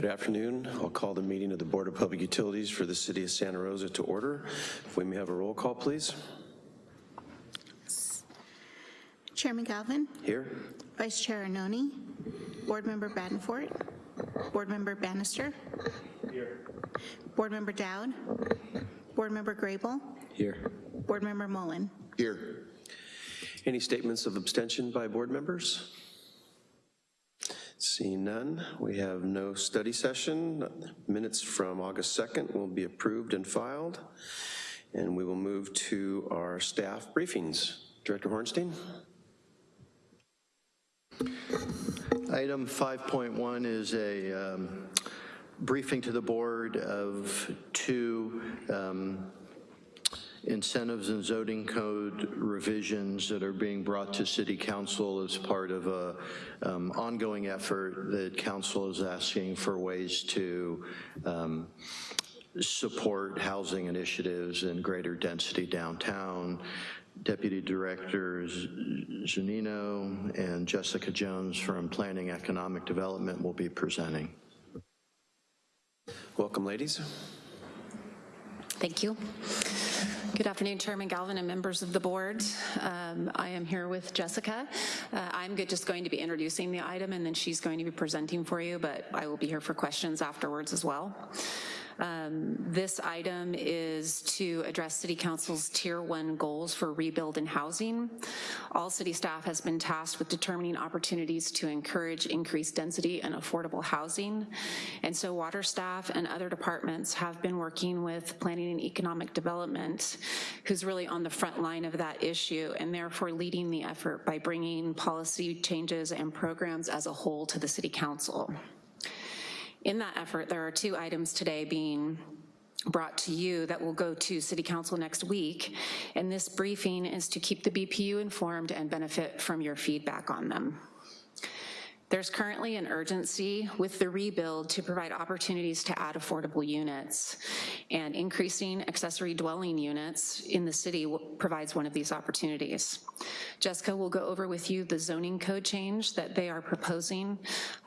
Good afternoon. I'll call the meeting of the Board of Public Utilities for the City of Santa Rosa to order. If we may have a roll call, please. Chairman Galvin, Here. Vice Chair Arnone, Board Member Badenfort, Board Member Bannister. Here. Board Member Dowd, Board Member Grable, Here. Board Member Mullen. Here. Any statements of abstention by board members? Seeing none, we have no study session. Minutes from August 2nd will be approved and filed. And we will move to our staff briefings. Director Horenstein? Item 5.1 is a um, briefing to the board of two um, incentives and zoning code revisions that are being brought to city council as part of a um, ongoing effort that council is asking for ways to um, support housing initiatives and greater density downtown. Deputy Directors Zunino and Jessica Jones from Planning Economic Development will be presenting. Welcome, ladies. Thank you. Good afternoon, Chairman Galvin and members of the board. Um, I am here with Jessica. Uh, I'm good, just going to be introducing the item and then she's going to be presenting for you, but I will be here for questions afterwards as well. Um, this item is to address City Council's Tier 1 goals for rebuild and housing. All city staff has been tasked with determining opportunities to encourage increased density and affordable housing. And so water staff and other departments have been working with planning and economic development, who's really on the front line of that issue and therefore leading the effort by bringing policy changes and programs as a whole to the City Council. In that effort, there are two items today being brought to you that will go to City Council next week. And this briefing is to keep the BPU informed and benefit from your feedback on them. There's currently an urgency with the rebuild to provide opportunities to add affordable units and increasing accessory dwelling units in the city provides one of these opportunities. Jessica will go over with you the zoning code change that they are proposing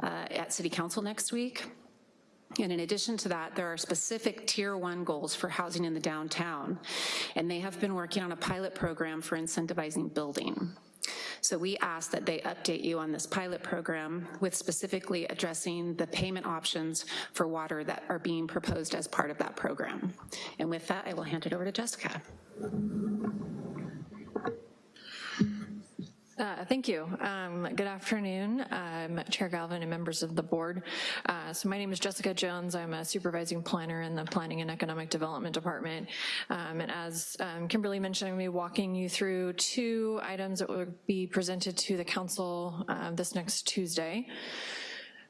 uh, at City Council next week. And in addition to that, there are specific tier one goals for housing in the downtown, and they have been working on a pilot program for incentivizing building. So we ask that they update you on this pilot program with specifically addressing the payment options for water that are being proposed as part of that program. And with that, I will hand it over to Jessica. Uh, thank you. Um, good afternoon, um, Chair Galvin and members of the board. Uh, so my name is Jessica Jones. I'm a supervising planner in the Planning and Economic Development Department. Um, and as um, Kimberly mentioned, I'm going to be walking you through two items that will be presented to the council uh, this next Tuesday.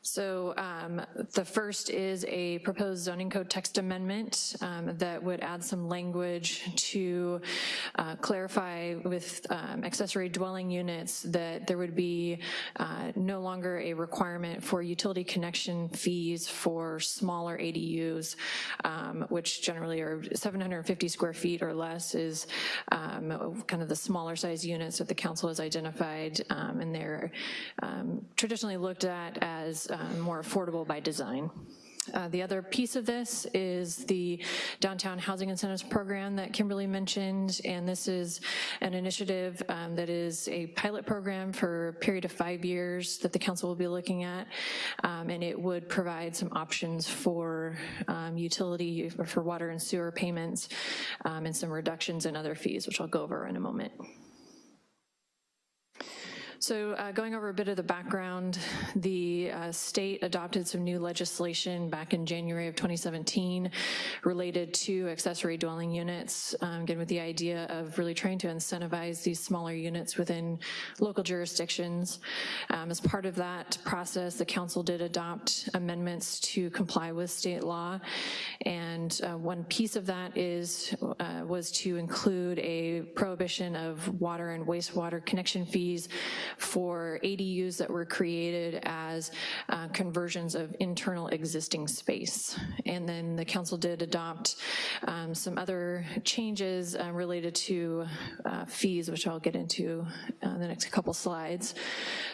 So um, the first is a proposed zoning code text amendment um, that would add some language to uh, clarify with um, accessory dwelling units that there would be uh, no longer a requirement for utility connection fees for smaller ADUs, um, which generally are 750 square feet or less is um, kind of the smaller size units that the council has identified um, and they're traditionally looked at as um, more affordable by design. Uh, the other piece of this is the Downtown Housing Incentives Program that Kimberly mentioned, and this is an initiative um, that is a pilot program for a period of five years that the council will be looking at, um, and it would provide some options for um, utility, for water and sewer payments, um, and some reductions in other fees, which I'll go over in a moment. So uh, going over a bit of the background, the uh, state adopted some new legislation back in January of 2017 related to accessory dwelling units, um, again with the idea of really trying to incentivize these smaller units within local jurisdictions. Um, as part of that process, the council did adopt amendments to comply with state law, and uh, one piece of that is uh, was to include a prohibition of water and wastewater connection fees for ADUs that were created as uh, conversions of internal existing space. And then the council did adopt um, some other changes uh, related to uh, fees, which I'll get into uh, the next couple slides.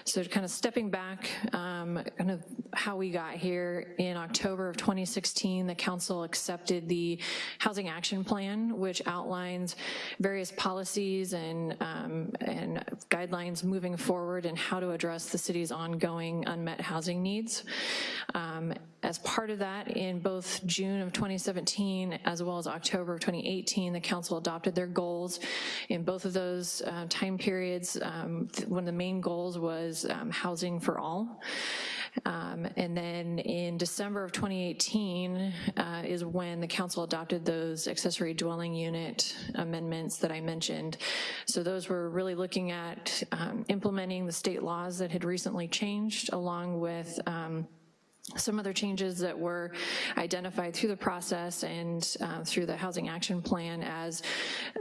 So kind of stepping back, um, kind of how we got here, in October of 2016, the council accepted the Housing Action Plan, which outlines various policies and, um, and guidelines moving forward and how to address the city's ongoing unmet housing needs. Um, as part of that, in both June of 2017 as well as October of 2018, the council adopted their goals. In both of those uh, time periods, um, one of the main goals was um, housing for all. Um, and then in December of 2018 uh, is when the council adopted those accessory dwelling unit amendments that I mentioned. So those were really looking at um, implementing the state laws that had recently changed along with um, some other changes that were identified through the process and uh, through the Housing Action Plan as,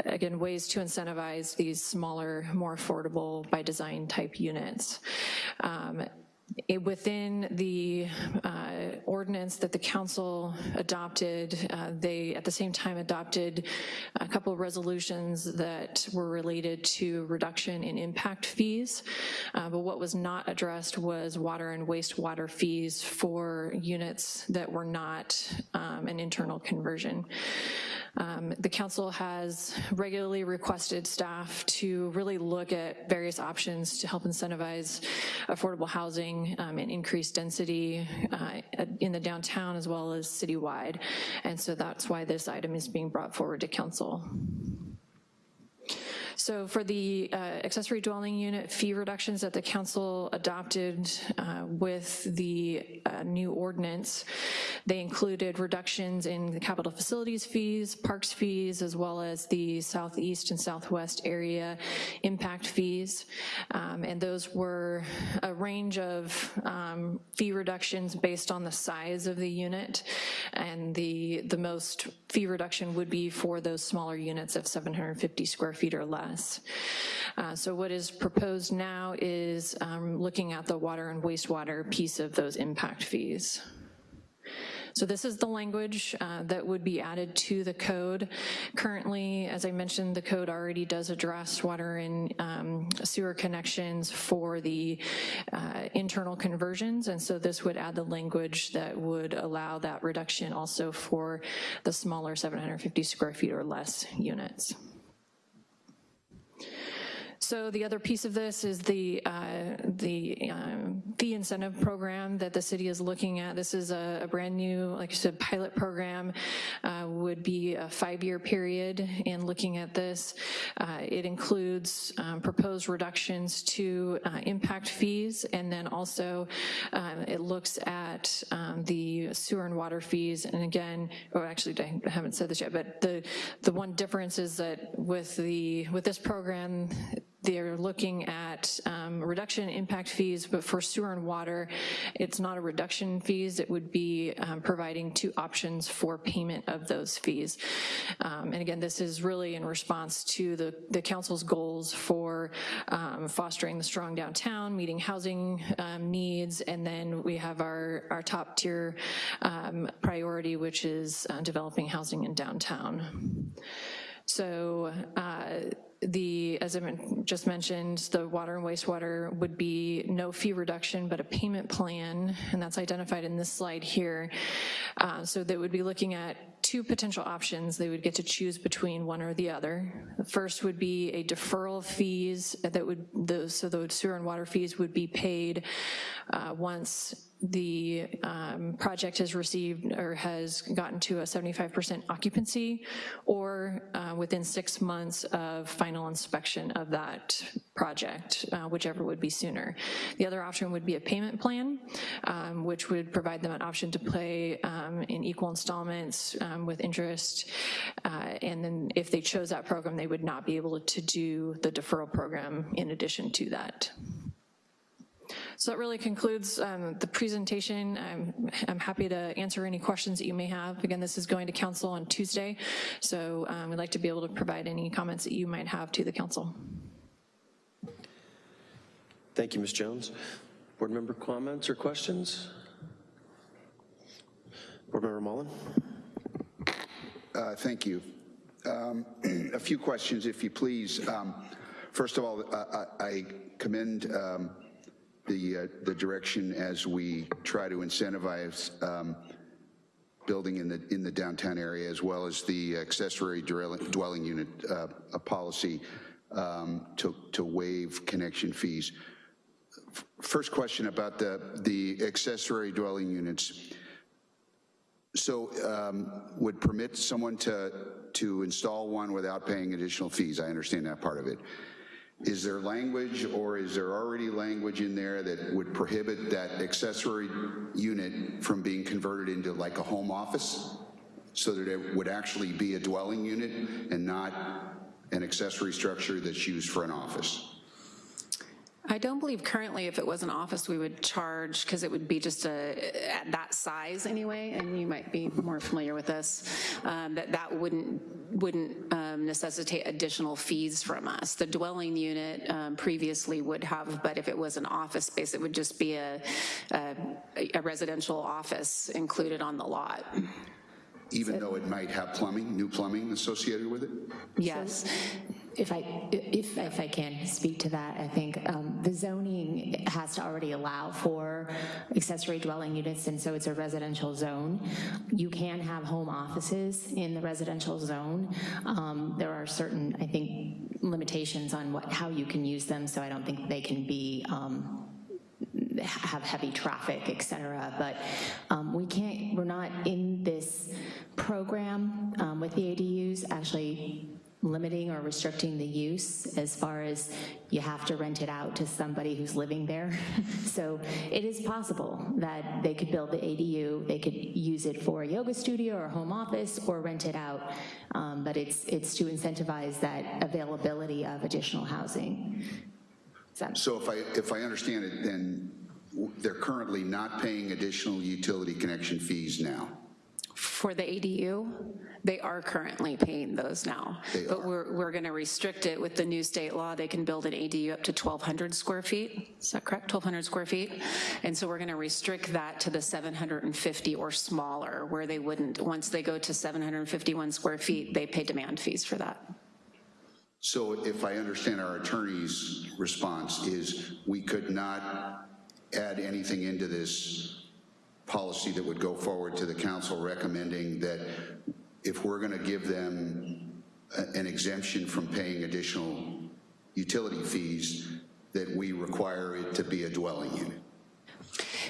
again, ways to incentivize these smaller, more affordable by design type units. Um, it- Within the uh, ordinance that the council adopted, uh, they at the same time adopted a couple of resolutions that were related to reduction in impact fees. Uh, But what was not addressed was water and wastewater fees for units that were not um, an internal conversion. Um, The council has regularly requested staff to really look at various options to help incentivize affordable housing um, and increase density uh, in the downtown as well as citywide. And so that's why this item is being brought forward to council. So for the uh, accessory dwelling unit fee reductions that the council adopted uh, with the uh, new ordinance, they included reductions in the capital facilities fees, parks fees, as well as the southeast and southwest area impact fees. Um, And those were a range of um, fee reductions based on the size of the unit. And the, the most fee reduction would be for those smaller units of 750 square feet or less. Uh, So what is proposed now is um, looking at the water and wastewater piece of those impact fees. So this is the language uh, that would be added to the code. Currently, as I mentioned, the code already does address water and um, sewer connections for the uh, internal conversions, and so this would add the language that would allow that reduction also for the smaller 750 square feet or less units. So the other piece of this is the, uh, the um, fee incentive program that the city is looking at. This is a, a brand new, like I said, pilot program, uh, would be a five-year period in looking at this. Uh, It includes um, proposed reductions to uh, impact fees, and then also um, it looks at um, the sewer and water fees. And again, or actually, I haven't said this yet, but the, the one difference is that with the, with this program, they're looking at um, reduction in impact fees, but for sewer and water, it's not a reduction fees, it would be um, providing two options for payment of those fees. Um, And again, this is really in response to the, the council's goals for um, fostering the strong downtown, meeting housing um, needs, and then we have our, our top tier um, priority, which is uh, developing housing in downtown. So uh, the, as I just mentioned, the water and wastewater would be no fee reduction, but a payment plan, and that's identified in this slide here. Uh, So they would be looking at two potential options. They would get to choose between one or the other. The first would be a deferral of fees that would, the so the sewer and water fees would be paid uh, once the um, project has received or has gotten to a 75% occupancy or uh, within six months of final inspection of that project, uh, whichever would be sooner. The other option would be a payment plan, um, which would provide them an option to pay um, in equal installments um, with interest. uh, And then if they chose that program, they would not be able to do the deferral program in addition to that. So that really concludes um, the presentation. I'm, I'm happy to answer any questions that you may have. Again, this is going to council on Tuesday, so um, we'd like to be able to provide any comments that you might have to the council. Thank you, Ms. Jones. Board member comments or questions? Board member Mullen? Uh, Thank you. Um, A few questions, if you please. Um, First of all, I- I I commend um, the uh, the direction as we try to incentivize um, building in the in the downtown area, as well as the accessory dwelling unit uh, policy um, to to waive connection fees. First question about the the accessory dwelling units. So um, would permit someone to, to install one without paying additional fees? I understand that part of it. Is there language or is there already language in there that would prohibit that accessory unit from being converted into like a home office? So that it would actually be a dwelling unit and not an accessory structure that's used for an office? I don't believe currently if it was an office, we would charge, because it would be just a, at that size anyway, and you might be more familiar with this, um, that that wouldn't, wouldn't um, necessitate additional fees from us. The dwelling unit um, previously would have, but if it was an office space, it would just be a, a a residential office included on the lot. Even though it might have plumbing, new plumbing associated with it? Yes. If I, if, if I can speak to that, I think um, the zoning has to already allow for accessory dwelling units, and so it's a residential zone. You can have home offices in the residential zone. Um, There are certain, I think, limitations on what, how you can use them, so I don't think they can be um, have heavy traffic, et cetera, but um, we can't, we're not in this program um, with the ADUs actually limiting or restricting the use as far as you have to rent it out to somebody who's living there. So it is possible that they could build the ADU, they could use it for a yoga studio or home office or rent it out, um, but it's, it's to incentivize that availability of additional housing. So if I, if I understand it, then they're currently not paying additional utility connection fees now? For the ADU, they are currently paying those now. They But are. we're, we're going to restrict it with the new state law. They can build an ADU up to 1,200 square feet. Is that correct? 1,200 square feet? And so we're going to restrict that to the 750 or smaller, where they wouldn't, once they go to 751 square feet, they pay demand fees for that. So if I understand our attorney's response is we could not add anything into this policy that would go forward to the council recommending that if we're going to give them a- an exemption from paying additional utility fees, that we require it to be a dwelling unit.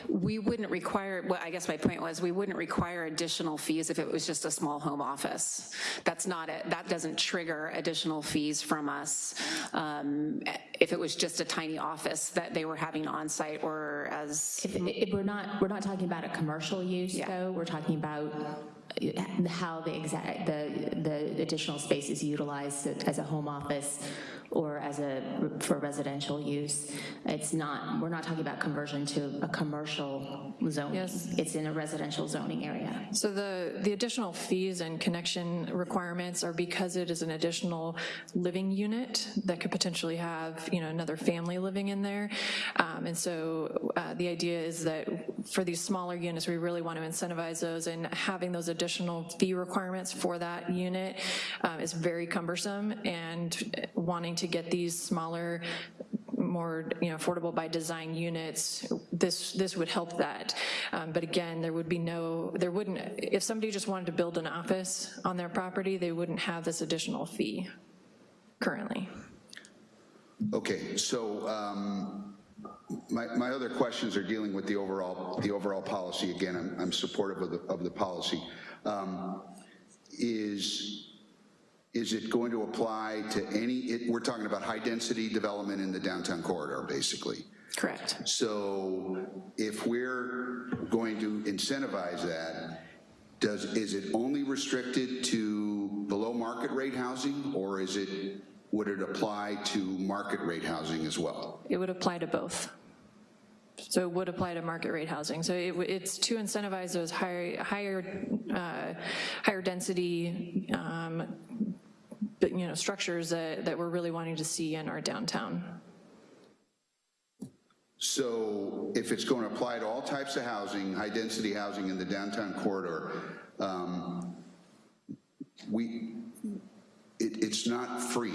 We wouldn't require, well, I guess my point was, we wouldn't require additional fees if it was just a small home office. That's not, it. that doesn't trigger additional fees from us um, if it was just a tiny office that they were having on-site or as, If, if we're not, we're not talking about a commercial use, Yeah. though, we're talking about how the exact, the, the additional space is utilized as a home office or as a, for residential use. It's not, we're not talking about conversion to a commercial zone. Yes. It's in a residential zoning area. So the, the additional fees and connection requirements are because it is an additional living unit that could potentially have, you know, another family living in there. Um, And so uh, the idea is that for these smaller units, we really want to incentivize those and having those additional fee requirements for that unit um, is very cumbersome and wanting to get these smaller more, you know, affordable by design units, this, this would help that. Um, But again, there would be no, there wouldn't, if somebody just wanted to build an office on their property, they wouldn't have this additional fee currently. Okay, so um, my, my other questions are dealing with the overall, the overall policy. Again, I'm, I'm supportive of the, of the policy. Um, Is, is it going to apply to any, it- we're talking about high-density development in the downtown corridor, basically. correct. So if we're going to incentivize that, does, is it only restricted to below-market rate housing, or is it, would it apply to market rate housing as well? It would apply to both. So it would apply to market rate housing. So it, it's to incentivize those higher, higher, uh, higher density, um, but, you know, structures that, that we're really wanting to see in our downtown. So if it's going to apply to all types of housing, high-density housing in the downtown corridor, um, we, it, it's not free.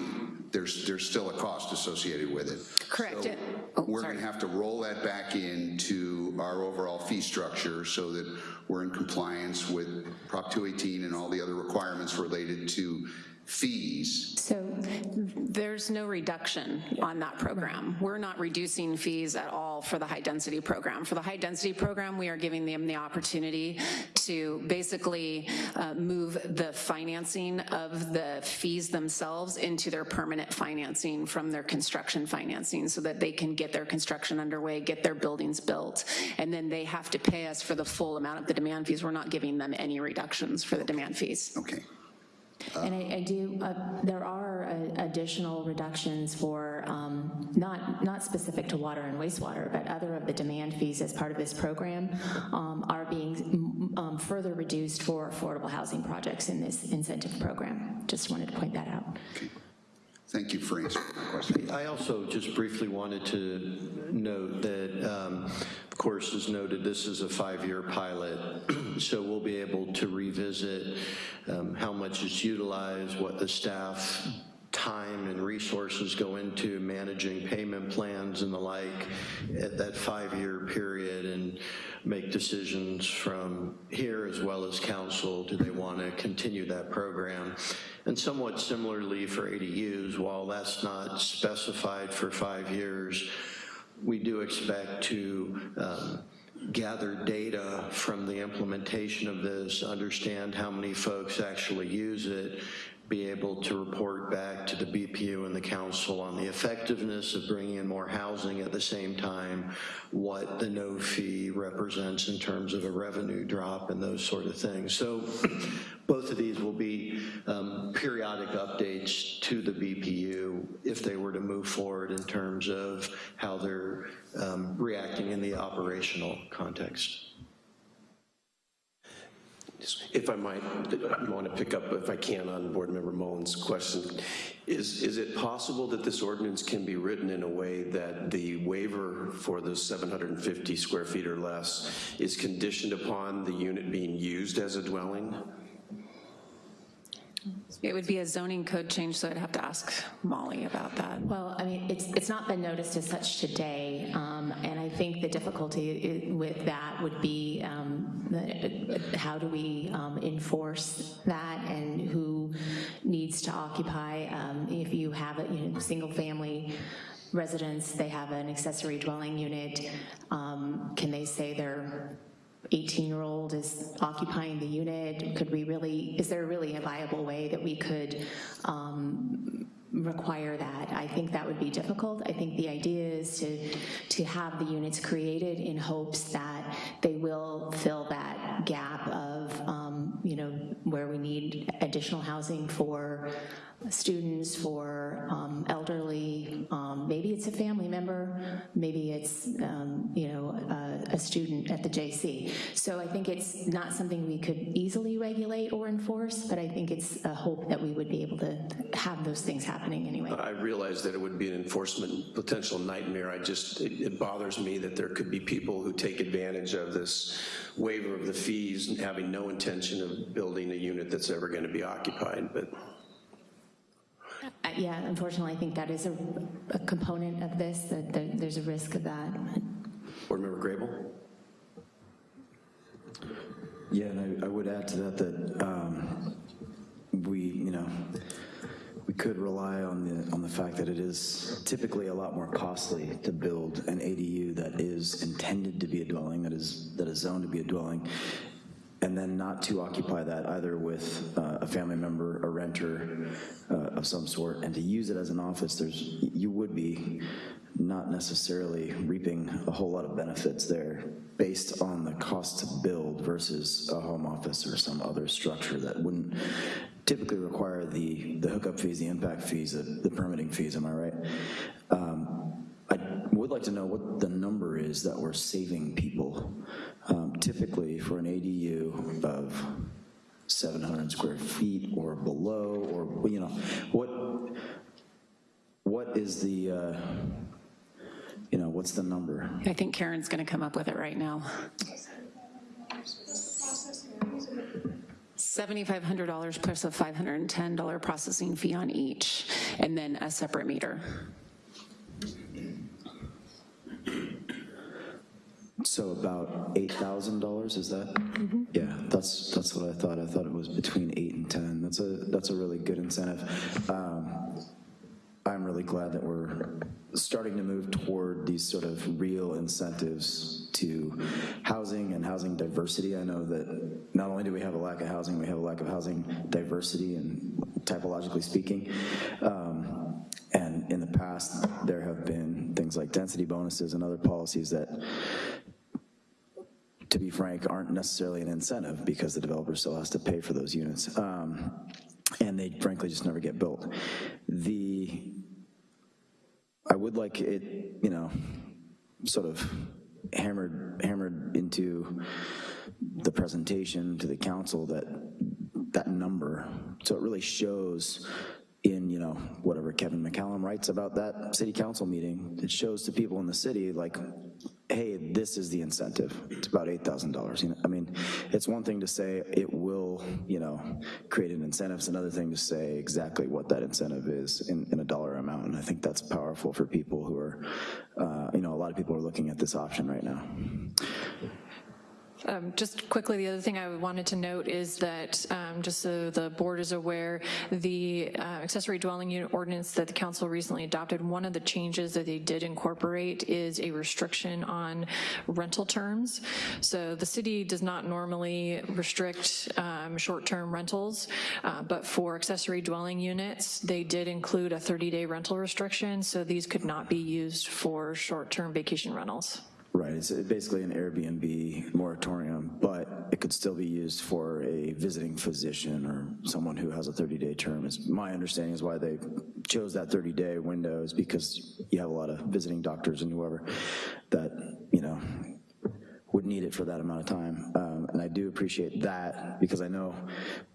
There's, there's still a cost associated with it. Correct. So It- oh, We're sorry. to have to roll that back into our overall fee structure so that we're in compliance with Prop 218 and all the other requirements related to fees. So There's no reduction on that program. We're not reducing fees at all for the high-density program. For the high-density program, we are giving them the opportunity to basically uh, move the financing of the fees themselves into their permanent financing from their construction financing so that they can get their construction underway, get their buildings built, and then they have to pay us for the full amount of the demand fees. We're not giving them any reductions for the demand fees. Okay. And I, I do, uh, there are uh, additional reductions for, um, not, not specific to water and wastewater, but other of the demand fees as part of this program um, are being um, further reduced for affordable housing projects in this incentive program. Just wanted to point that out. Thank you for answering my question. I also just briefly wanted to note that, um, of course, as noted, this is a five-year pilot, so we'll be able to revisit um, how much is utilized, what the staff time and resources go into managing payment plans and the like at that five-year period and make decisions from here as well as council. Do they want to continue that program? And somewhat similarly for ADUs, while that's not specified for five years, we do expect to um, gather data from the implementation of this, understand how many folks actually use it, be able to report back to the BPU and the council on the effectiveness of bringing in more housing at the same time, what the no fee represents in terms of a revenue drop and those sort of things. So both of these will be um, periodic updates to the BPU if they were to move forward in terms of how they're um, reacting in the operational context. If I might, I want to pick up, if I can, on Board Member Mullen's question. Is, is it possible that this ordinance can be written in a way that the waiver for the 750 square feet or less is conditioned upon the unit being used as a dwelling? It would be a zoning code change, so I'd have to ask Molly about that. Well, I mean, it's, it's not been noticed as such today, um, and I think the difficulty with that would be um, how do we um, enforce that and who needs to occupy? Um, If you have a, you know, single-family residence, they have an accessory dwelling unit, um, can they say their 18-year-old is occupying the unit? Could we really, is there really a viable way that we could um, require that. I think that would be difficult. I think the idea is to, to have the units created in hopes that they will fill that gap of, um, you know, where we need additional housing for students, for um, elderly, um, maybe it's a family member, maybe it's, um, you know, a, a student at the JC. So I think it's not something we could easily regulate or enforce, but I think it's a hope that we would be able to have those things happening anyway. I realize that it would be an enforcement potential nightmare. I just, it it bothers me that there could be people who take advantage of this waiver of the fees and having no intention of building a unit that's ever going to be occupied, but Yeah, unfortunately, I think that is a, a component of this, that there- there's a risk of that. Board Member Grable? Yeah, and I, I would add to that that um, we, you know, we could rely on the, on the fact that it is typically a lot more costly to build an ADU that is intended to be a dwelling, that is, that is zoned to be a dwelling, and then not to occupy that either with uh, a family member, a renter uh, of some sort, and to use it as an office, there's, you would be not necessarily reaping a whole lot of benefits there based on the cost to build versus a home office or some other structure that wouldn't typically require the, the hookup fees, the impact fees, the the permitting fees, am I right? Um, would like to know what the number is that we're saving people. Um, Typically, for an ADU of 700 square feet or below, or, you know, what, what is the, uh, you know, what's the number? I think Karen's going to come up with it right now. $7,500 plus a $510 processing fee on each, and then a separate meter. So about $8,000, is that? Yeah, that's, that's what I thought. I thought it was between eight and 10. That's a, that's a really good incentive. Um, I'm really glad that we're starting to move toward these sort of real incentives to housing and housing diversity. I know that not only do we have a lack of housing, we have a lack of housing diversity and typologically speaking. Um, and in the past, there have been things like density bonuses and other policies that to be frank, aren't necessarily an incentive because the developer still has to pay for those units. Um, and they frankly just never get built. The, I would like it, you know, sort of hammered, hammered into the presentation to the council that, that number, so it really shows in, you know, whatever Kevin McCallum writes about that city council meeting, it shows to people in the city, like, hey, this is the incentive. It's about $8,000. You know, I mean, it's one thing to say it will, you know, create an incentive. It's another thing to say exactly what that incentive is in, in a dollar amount. And I think that's powerful for people who are, uh, you know, a lot of people are looking at this option right now. Um, Just quickly, the other thing I wanted to note is that, um, just so the board is aware, the uh, accessory dwelling unit ordinance that the council recently adopted, one of the changes that they did incorporate is a restriction on rental terms. So the city does not normally restrict um, short-term rentals, uh, but for accessory dwelling units, they did include a 30-day rental restriction, so these could not be used for short-term vacation rentals. Right, it's basically an Airbnb moratorium, but it could still be used for a visiting physician or someone who has a 30-day term. Is My understanding is why they chose that 30-day window is because you have a lot of visiting doctors and whoever that, you know, would need it for that amount of time. Um, and I do appreciate that because I know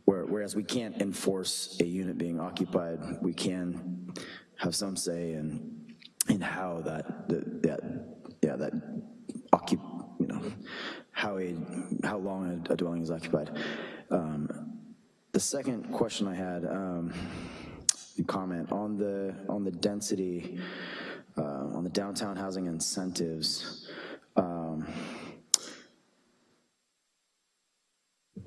where, whereas we can't enforce a unit being occupied, we can have some say in, in how that, that, that yeah, that how a, how long a, dwelling is occupied. Um, the second question I had, um, comment on the, on the density, uh, on the downtown housing incentives, um,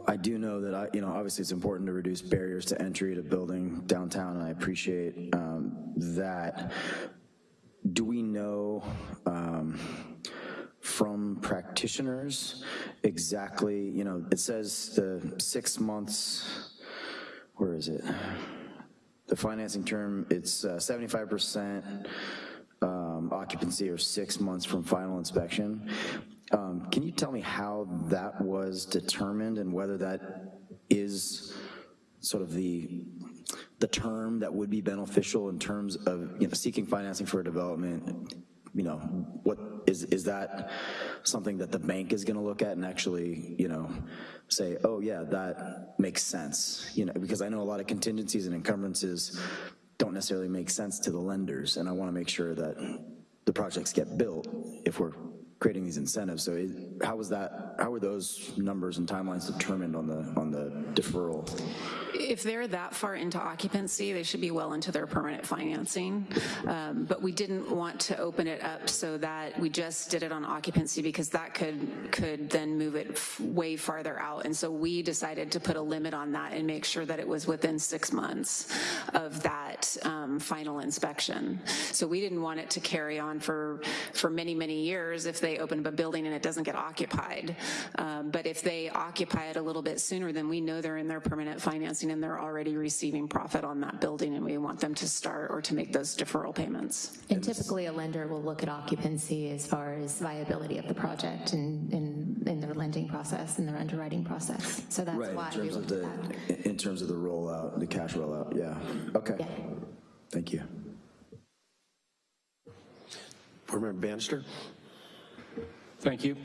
I do know that I, you know, obviously it's important to reduce barriers to entry to building downtown, and I appreciate um, that. Do we know um, from practitioners exactly, you know, it says the six months, where is it? The financing term, it's uh, 75% um, occupancy or six months from final inspection. Um, Can you tell me how that was determined and whether that is sort of the, the term that would be beneficial in terms of, you know, seeking financing for a development? You know, what, is, is that something that the bank is gonna look at and actually, you know, say, oh yeah, that makes sense? You know, because I know a lot of contingencies and encumbrances don't necessarily make sense to the lenders, and I wanna make sure that the projects get built if we're creating these incentives. So how was that, how were those numbers and timelines determined on the, on the deferral? If they're that far into occupancy, they should be well into their permanent financing. Um, But we didn't want to open it up so that we just did it on occupancy because that could, could then move it way farther out. And so we decided to put a limit on that and make sure that it was within six months of that um, final inspection. So we didn't want it to carry on for, for many, many years if they open up a building and it doesn't get occupied. Um, But if they occupy it a little bit sooner, then we know they're in their permanent financing and they're already receiving profit on that building and we want them to start or to make those deferral payments. And typically, a lender will look at occupancy as far as viability of the project in, in, in their lending process and their underwriting process. So that's Right, why in we terms of the, at that. in terms of the rollout, the cash rollout, yeah. Okay, Yeah. thank you. Board Member Bannister? Thank you.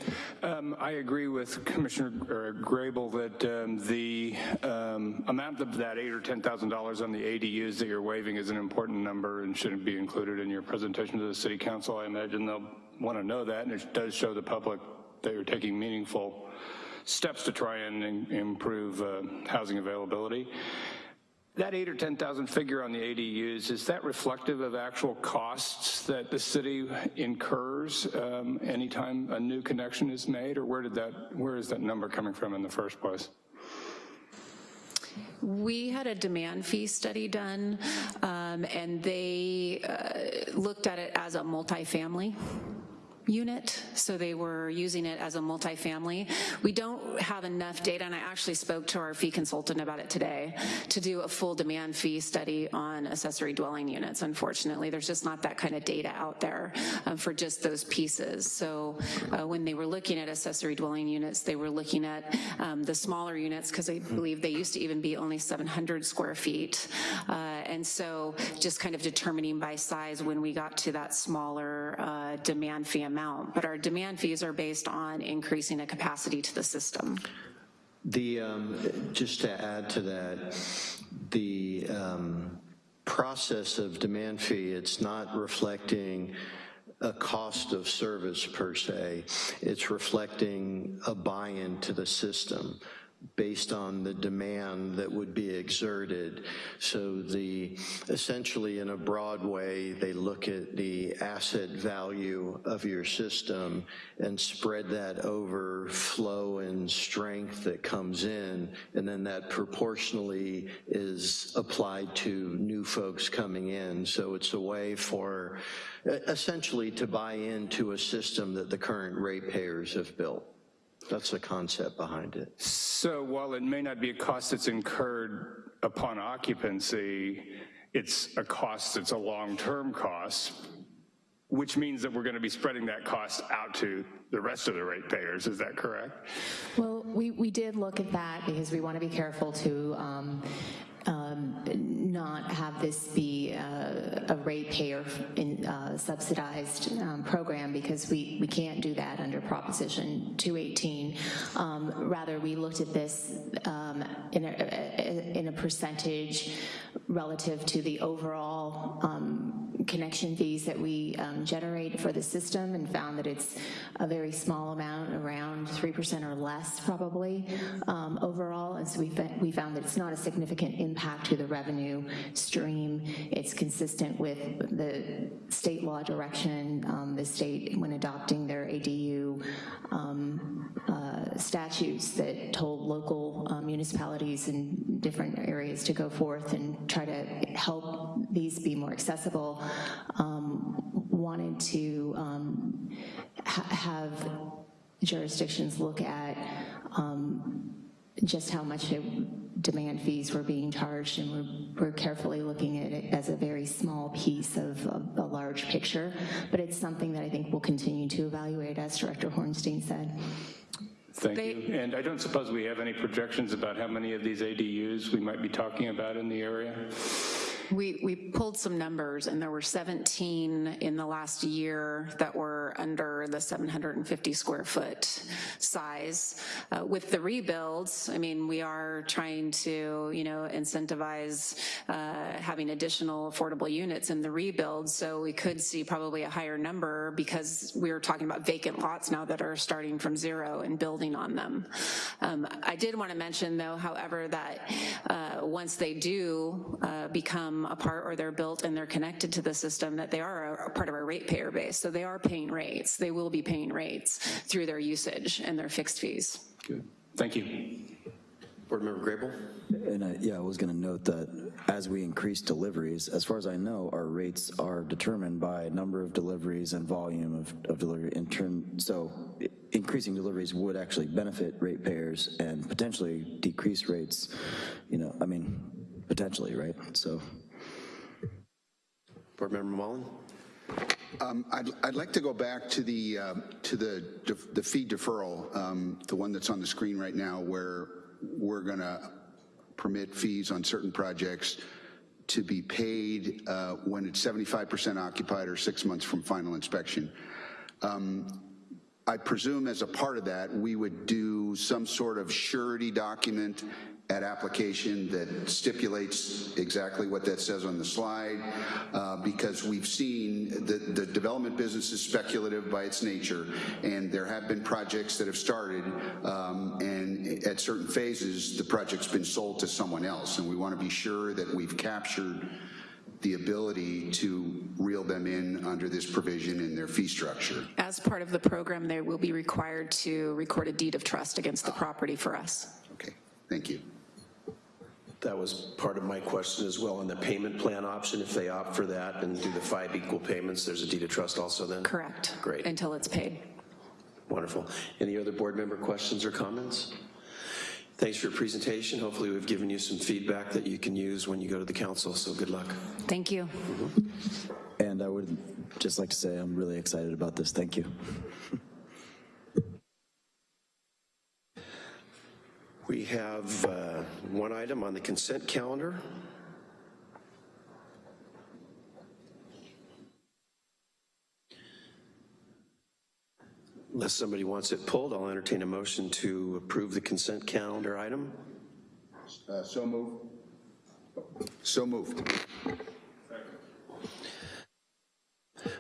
Um, I agree with Commissioner or Grable that um, the um, amount of that eight or $10,000 on the ADUs that you're waiving is an important number and shouldn't be included in your presentation to the city council. I imagine they'll want to know that, and it does show the public that you're taking meaningful steps to try and improve uh, housing availability. That eight or 10,000 figure on the ADUs, is that reflective of actual costs that the city incurs um, anytime a new connection is made, or where did that, where is that number coming from in the first place? We had a demand fee study done, um, and they uh, looked at it as a multifamily unit, so they were using it as a multifamily. We don't have enough data, and I actually spoke to our fee consultant about it today, to do a full demand fee study on accessory dwelling units, unfortunately. There's just not that kind of data out there um, for just those pieces. So uh, when they were looking at accessory dwelling units, they were looking at um, the smaller units, because I believe they used to even be only 700 square feet. Uh, and so just kind of determining by size when we got to that smaller uh, demand fee amount. But our demand fees are based on increasing the capacity to the system. The, um, just to add to that, the um, process of demand fee, it's not reflecting a cost of service per se. It's reflecting a buy-in to the system based on the demand that would be exerted. So the, essentially in a broad way, they look at the asset value of your system and spread that over flow and strength that comes in, and then that proportionally is applied to new folks coming in. So it's a way for, essentially to buy into a system that the current ratepayers have built. That's the concept behind it. So while it may not be a cost that's incurred upon occupancy, it's a cost that's a long-term cost, which means that we're going to be spreading that cost out to the rest of the ratepayers, is that correct? Well, we, we did look at that because we want to be careful to um, um, not have this be uh, a ratepayer in, uh, subsidized um, program because we, we can't do that under Proposition 218. Um, rather, we looked at this um, in, a, in a percentage relative to the overall um, connection fees that we um, generate for the system and found that it's a very small amount, around 3% or less probably overall. And so we, we found that it's not a significant impact to the revenue stream. It's consistent with the state law direction, um, the state when adopting their ADU um, uh, statutes that told local uh, municipalities in different areas to go forth and try to help these be more accessible, um, wanted to um, ha have jurisdictions look at um, just how much it, demand fees were being charged, and we're, we're, carefully looking at it as a very small piece of, of a large picture, but it's something that I think we'll continue to evaluate, as Director Horenstein said. Thank you. And I don't suppose we have any projections about how many of these ADUs we might be talking about in the area? We, we pulled some numbers and there were 17 in the last year that were under the 750 square foot size. Uh, with the rebuilds, I mean, we are trying to, you know, incentivize uh, having additional affordable units in the rebuild. So we could see probably a higher number because we're talking about vacant lots now that are starting from zero and building on them. Um, I did want to mention though, however, that uh, once they do uh, become a part or they're built and they're connected to the system that they are a, a part of our ratepayer base. So they are paying rates. They will be paying rates through their usage and their fixed fees. Good. Thank you. Board Member Grable? And I, yeah, I was going to note that as we increase deliveries, as far as I know, our rates are determined by number of deliveries and volume of, of delivery in turn. So increasing deliveries would actually benefit ratepayers and potentially decrease rates. You know, I mean, potentially, right? So. Board Member Mullen? Um, I'd, I'd, like to go back to the uh, to the the fee deferral, um, the one that's on the screen right now, where we're going to permit fees on certain projects to be paid uh, when it's 75% occupied or six months from final inspection. Um, I presume as a part of that, we would do some sort of surety document at application that stipulates exactly what that says on the slide, uh, because we've seen the, the development business is speculative by its nature, and there have been projects that have started, um, and at certain phases, the project's been sold to someone else, and we want to be sure that we've captured the ability to reel them in under this provision in their fee structure. As part of the program, they will be required to record a deed of trust against the property for us. Okay, thank you. That was part of my question as well, on the payment plan option, if they opt for that and do the five equal payments, there's a deed of trust also then? Correct. Great. Until it's paid. Wonderful. Any other board member questions or comments? Thanks for your presentation. Hopefully we've given you some feedback that you can use when you go to the council, so good luck. Thank you. Mm-hmm. And I would just like to say I'm really excited about this. Thank you. We have uh, one item on the consent calendar. Unless somebody wants it pulled, I'll entertain a motion to approve the consent calendar item. Uh, So moved. So moved.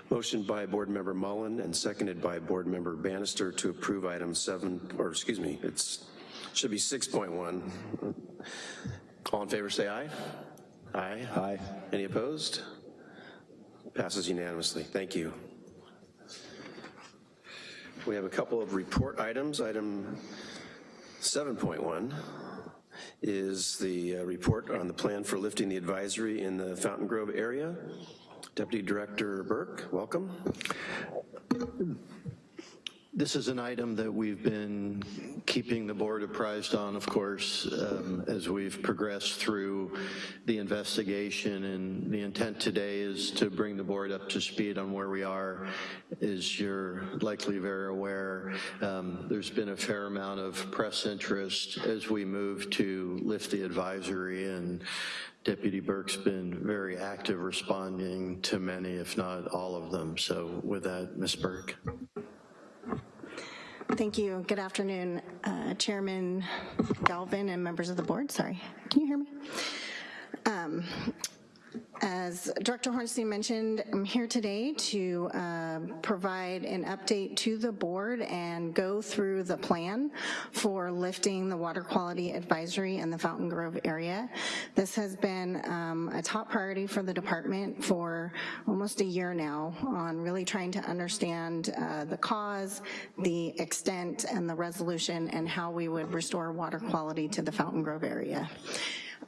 Motion by Board Member Mullen and seconded by Board Member Bannister to approve item seven, or excuse me, it's, should be 6.1. All in favor, say aye. Aye. Aye. Any opposed? Passes unanimously. Thank you. We have a couple of report items. Item 7.1 is the uh, report on the plan for lifting the advisory in the Fountain Grove area. Deputy Director Burke, welcome. This is an item that we've been keeping the board apprised on, of course, um, as we've progressed through the investigation, and the intent today is to bring the board up to speed on where we are. As you're likely very aware, um, there's been a fair amount of press interest as we move to lift the advisory, and Deputy Burke's been very active responding to many, if not all of them. So with that, Ms. Burke. Thank you. Good afternoon, uh, Chairman Galvin and members of the board. Sorry, can you hear me? Um, As Director Horenstein mentioned, I'm here today to uh, provide an update to the board and go through the plan for lifting the water quality advisory in the Fountain Grove area. This has been um, a top priority for the department for almost a year now on really trying to understand uh, the cause, the extent, and the resolution, and how we would restore water quality to the Fountain Grove area.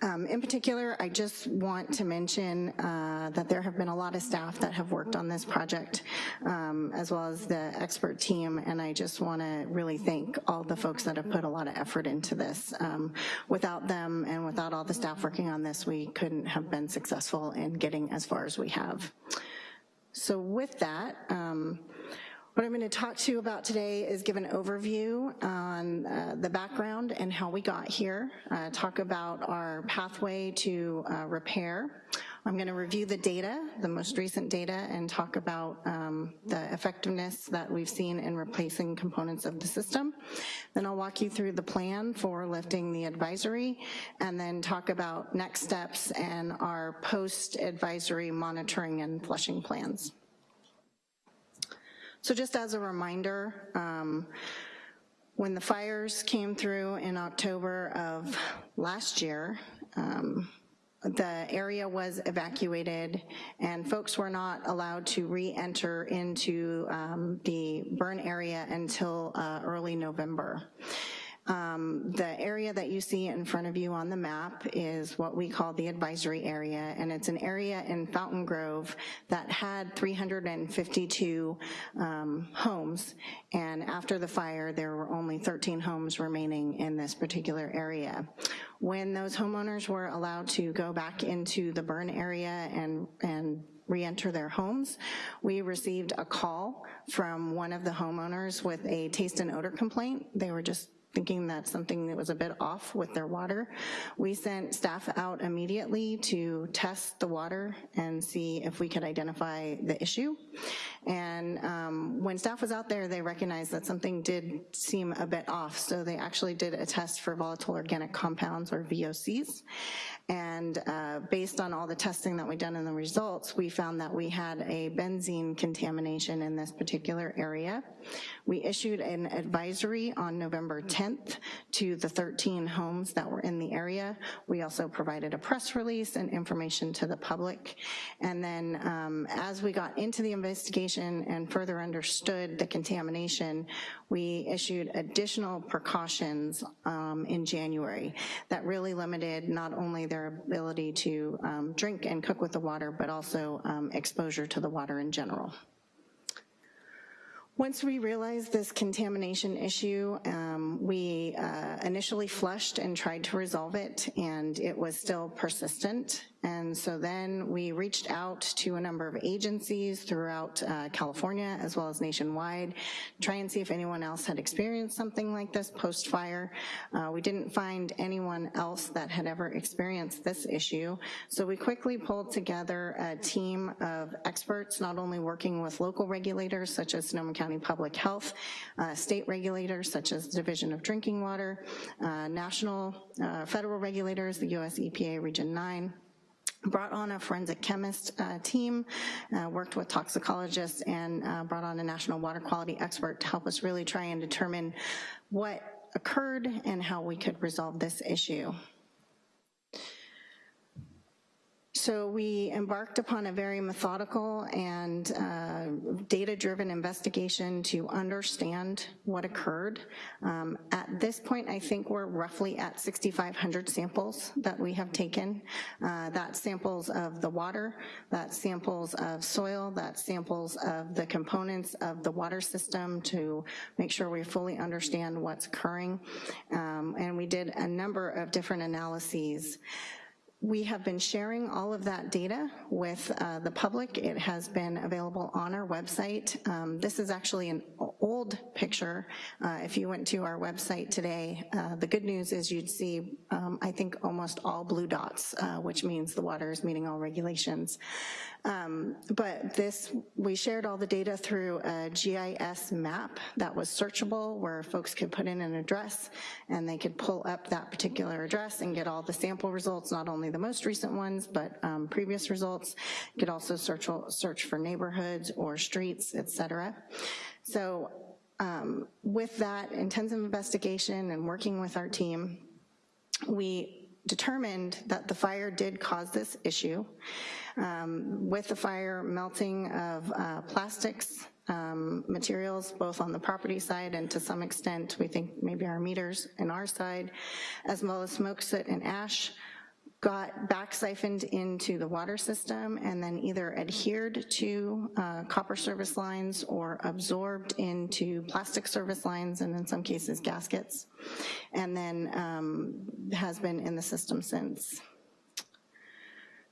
Um, In particular, I just want to mention uh, that there have been a lot of staff that have worked on this project, um, as well as the expert team, and I just want to really thank all the folks that have put a lot of effort into this. Um, Without them and without all the staff working on this, we couldn't have been successful in getting as far as we have. So with that, um, what I'm going to talk to you about today is give an overview on uh, the background and how we got here, uh, talk about our pathway to uh, repair. I'm going to review the data, the most recent data, and talk about um, the effectiveness that we've seen in replacing components of the system. Then I'll walk you through the plan for lifting the advisory, and then talk about next steps and our post-advisory monitoring and flushing plans. So just as a reminder, um, when the fires came through in October of last year, um, the area was evacuated and folks were not allowed to re-enter into um, the burn area until uh, early November. Um, The area that you see in front of you on the map is what we call the advisory area, and it's an area in Fountain Grove that had 352 um, homes, and after the fire, there were only 13 homes remaining in this particular area. When those homeowners were allowed to go back into the burn area and, and re-enter their homes, we received a call from one of the homeowners with a taste and odor complaint. They were just thinking that something that was a bit off with their water. We sent staff out immediately to test the water and see if we could identify the issue. And um, when staff was out there, they recognized that something did seem a bit off, so they actually did a test for volatile organic compounds, or VOCs. And uh, based on all the testing that we done and the results, we found that we had a benzene contamination in this particular area. We issued an advisory on November 10th to the 13 homes that were in the area. We also provided a press release and information to the public. And then um, as we got into the investigation and further understood the contamination, we issued additional precautions um, in January that really limited not only their ability to um, drink and cook with the water, but also um, exposure to the water in general. Once we realized this contamination issue, um, we uh, initially flushed and tried to resolve it, and it was still persistent. And so then we reached out to a number of agencies throughout uh, California as well as nationwide, try and see if anyone else had experienced something like this post-fire. Uh, we didn't find anyone else that had ever experienced this issue. So we quickly pulled together a team of experts, not only working with local regulators such as Sonoma County Public Health, uh, state regulators such as the Division of Drinking Water, uh, national, uh, federal regulators, the US EPA Region 9, brought on a forensic chemist uh, team, uh, worked with toxicologists, and uh, brought on a national water quality expert to help us really try and determine what occurred and how we could resolve this issue. So we embarked upon a very methodical and uh, data-driven investigation to understand what occurred. Um, at this point, I think we're roughly at 6,500 samples that we have taken. Uh, that's samples of the water, that's samples of soil, that's samples of the components of the water system to make sure we fully understand what's occurring. Um, and we did a number of different analyses. We have been sharing all of that data with uh, the public. It has been available on our website. Um, this is actually an old picture. Uh, if you went to our website today, uh, the good news is you'd see, um, I think, almost all blue dots, uh, which means the water is meeting all regulations. Um, but this, we shared all the data through a GIS map that was searchable where folks could put in an address and they could pull up that particular address and get all the sample results, not only the most recent ones, but um, previous results. You could also search, search for neighborhoods or streets, et cetera. So um, with that intensive investigation and working with our team, we determined that the fire did cause this issue. Um, with the fire melting of uh, plastics, um, materials, both on the property side and to some extent, we think maybe our meters in our side, as well as smoke, soot, and ash, got back siphoned into the water system and then either adhered to uh, copper service lines or absorbed into plastic service lines and in some cases gaskets, and then um, has been in the system since.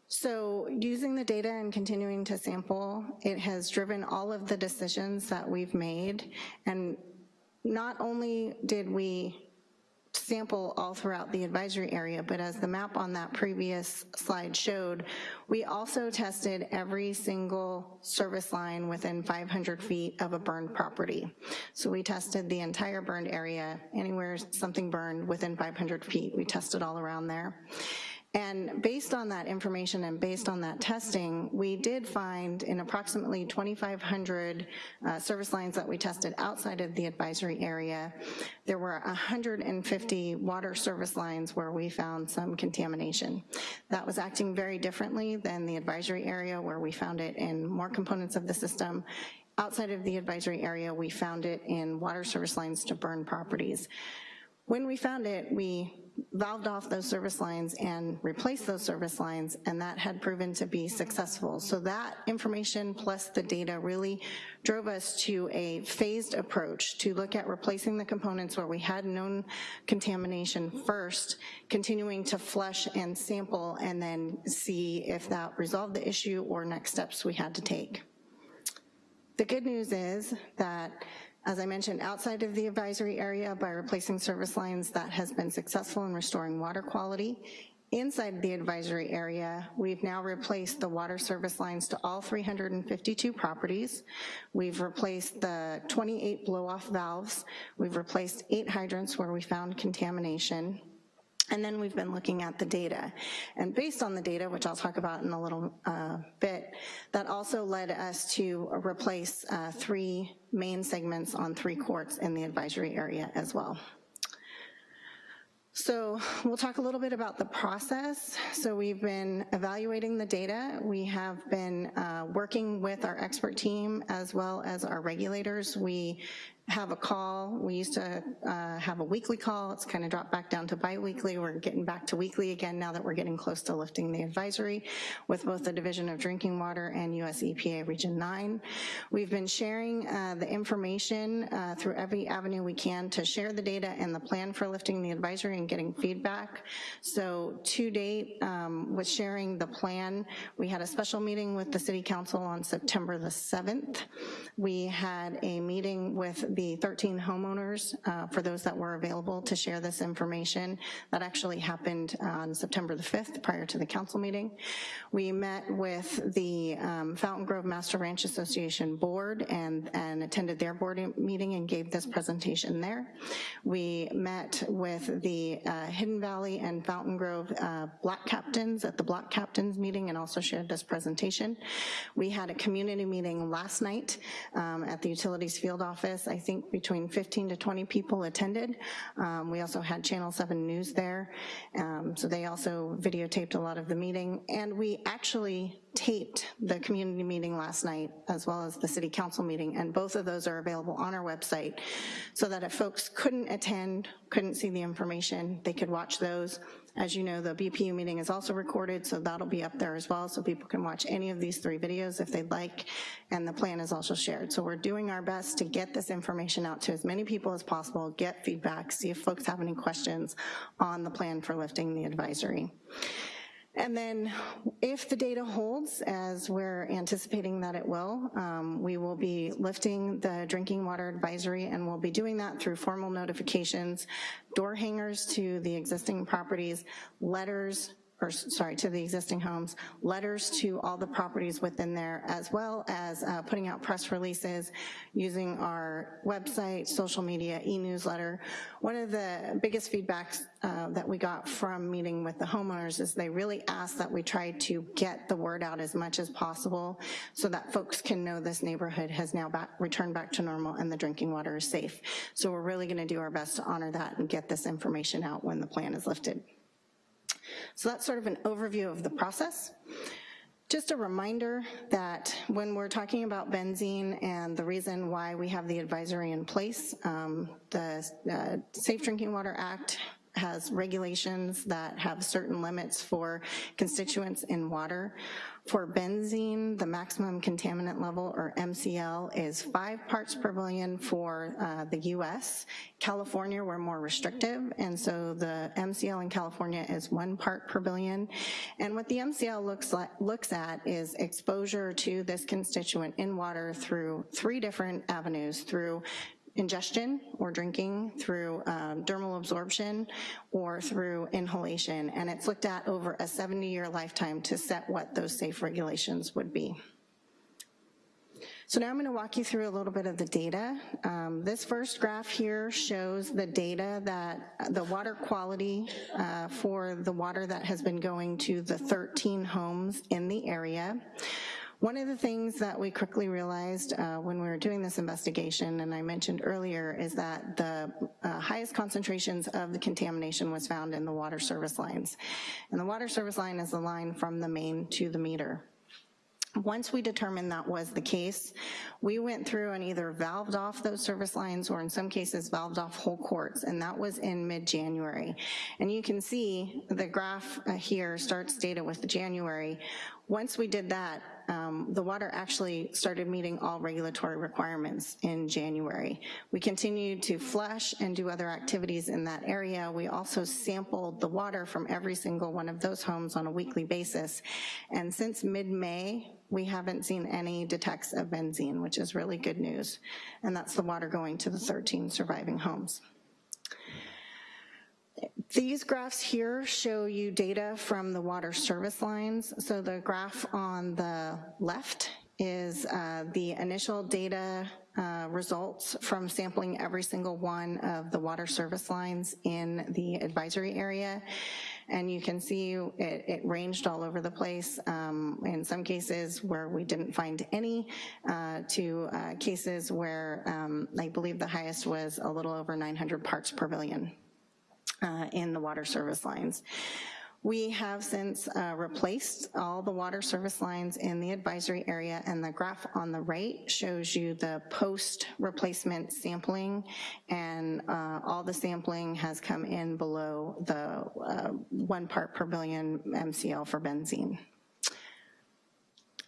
So using the data and continuing to sample, it has driven all of the decisions that we've made. And not only did we sample all throughout the advisory area, but as the map on that previous slide showed, we also tested every single service line within 500 feet of a burned property. So we tested the entire burned area, anywhere something burned within 500 feet, we tested all around there. And based on that information and based on that testing, we did find in approximately 2,500 uh, service lines that we tested outside of the advisory area, there were 150 water service lines where we found some contamination. That was acting very differently than the advisory area where we found it in more components of the system outside of the advisory area, we found it in water service lines to burn properties. When we found it, we valved off those service lines and replaced those service lines, and that had proven to be successful. So that information plus the data really drove us to a phased approach to look at replacing the components where we had known contamination first, continuing to flush and sample, and then see if that resolved the issue or next steps we had to take. The good news is that As I mentioned, outside of the advisory area by replacing service lines that has been successful in restoring water quality. Inside the advisory area, we've now replaced the water service lines to all 352 properties. We've replaced the 28 blow-off valves. We've replaced eight hydrants where we found contamination. And then we've been looking at the data. And based on the data, which I'll talk about in a little uh, bit, that also led us to replace uh, three main segments on three courts in the advisory area as well. So we'll talk a little bit about the process. So we've been evaluating the data. We have been uh, working with our expert team as well as our regulators. We have a call. We used to uh, have a weekly call. It's kind of dropped back down to biweekly. We're getting back to weekly again now that we're getting close to lifting the advisory with both the Division of Drinking Water and US EPA Region 9. We've been sharing uh, the information uh, through every avenue we can to share the data and the plan for lifting the advisory and getting feedback. So to date, um, with sharing the plan, we had a special meeting with the City Council on September the 7th. We had a meeting with the 13 homeowners, uh, for those that were available to share this information. That actually happened on September the 5th, prior to the council meeting. We met with the um, Fountain Grove Master Ranch Association Board and, and attended their board meeting and gave this presentation there. We met with the uh, Hidden Valley and Fountain Grove uh, block captains at the block captains meeting and also shared this presentation. We had a community meeting last night um, at the utilities field office. I think between 15 to 20 people attended. Um, we also had Channel 7 News there, um, so they also videotaped a lot of the meeting. And we actually taped the community meeting last night as well as the city council meeting, and both of those are available on our website so that if folks couldn't attend, couldn't see the information, they could watch those. As you know, the BPU meeting is also recorded, so that'll be up there as well, so people can watch any of these three videos if they'd like, and the plan is also shared. So we're doing our best to get this information out to as many people as possible, get feedback, see if folks have any questions on the plan for lifting the advisory. And then if the data holds, as we're anticipating that it will, um, we will be lifting the drinking water advisory and we'll be doing that through formal notifications, door hangers to the existing properties, letters or sorry, to the existing homes, letters to all the properties within there, as well as uh, putting out press releases using our website, social media, e-newsletter. One of the biggest feedbacks uh, that we got from meeting with the homeowners is they really asked that we try to get the word out as much as possible so that folks can know this neighborhood has now back, returned back to normal and the drinking water is safe. So we're really gonna do our best to honor that and get this information out when the plan is lifted. So that's sort of an overview of the process. Just a reminder that when we're talking about benzene and the reason why we have the advisory in place, um, the uh, Safe Drinking Water Act has regulations that have certain limits for constituents in water. For benzene, the maximum contaminant level, or MCL, is five parts per billion for uh, the US. California, we're more restrictive, and so the MCL in California is one part per billion. And what the MCL looks, like, looks at is exposure to this constituent in water through three different avenues, through ingestion or drinking through um, dermal absorption or through inhalation. And it's looked at over a 70-year lifetime to set what those safe regulations would be. So now I'm gonna walk you through a little bit of the data. Um, this first graph here shows the data that, the water quality uh, for the water that has been going to the 13 homes in the area. One of the things that we quickly realized uh, when we were doing this investigation, and I mentioned earlier, is that the uh, highest concentrations of the contamination was found in the water service lines. And the water service line is the line from the main to the meter. Once we determined that was the case, we went through and either valved off those service lines or in some cases valved off whole courts, and that was in mid-January. And you can see the graph uh, here starts data with January. Once we did that, um, the water actually started meeting all regulatory requirements in January. We continued to flush and do other activities in that area. We also sampled the water from every single one of those homes on a weekly basis. And since mid-May, we haven't seen any detects of benzene, which is really good news. And that's the water going to the 13 surviving homes. These graphs here show you data from the water service lines. So the graph on the left is uh, the initial data uh, results from sampling every single one of the water service lines in the advisory area. And you can see it, it ranged all over the place. Um, in some cases where we didn't find any, uh, to uh, cases where um, I believe the highest was a little over 900 parts per billion uh, in the water service lines. We have since uh, replaced all the water service lines in the advisory area and the graph on the right shows you the post-replacement sampling and uh, all the sampling has come in below the uh, one part per billion MCL for benzene.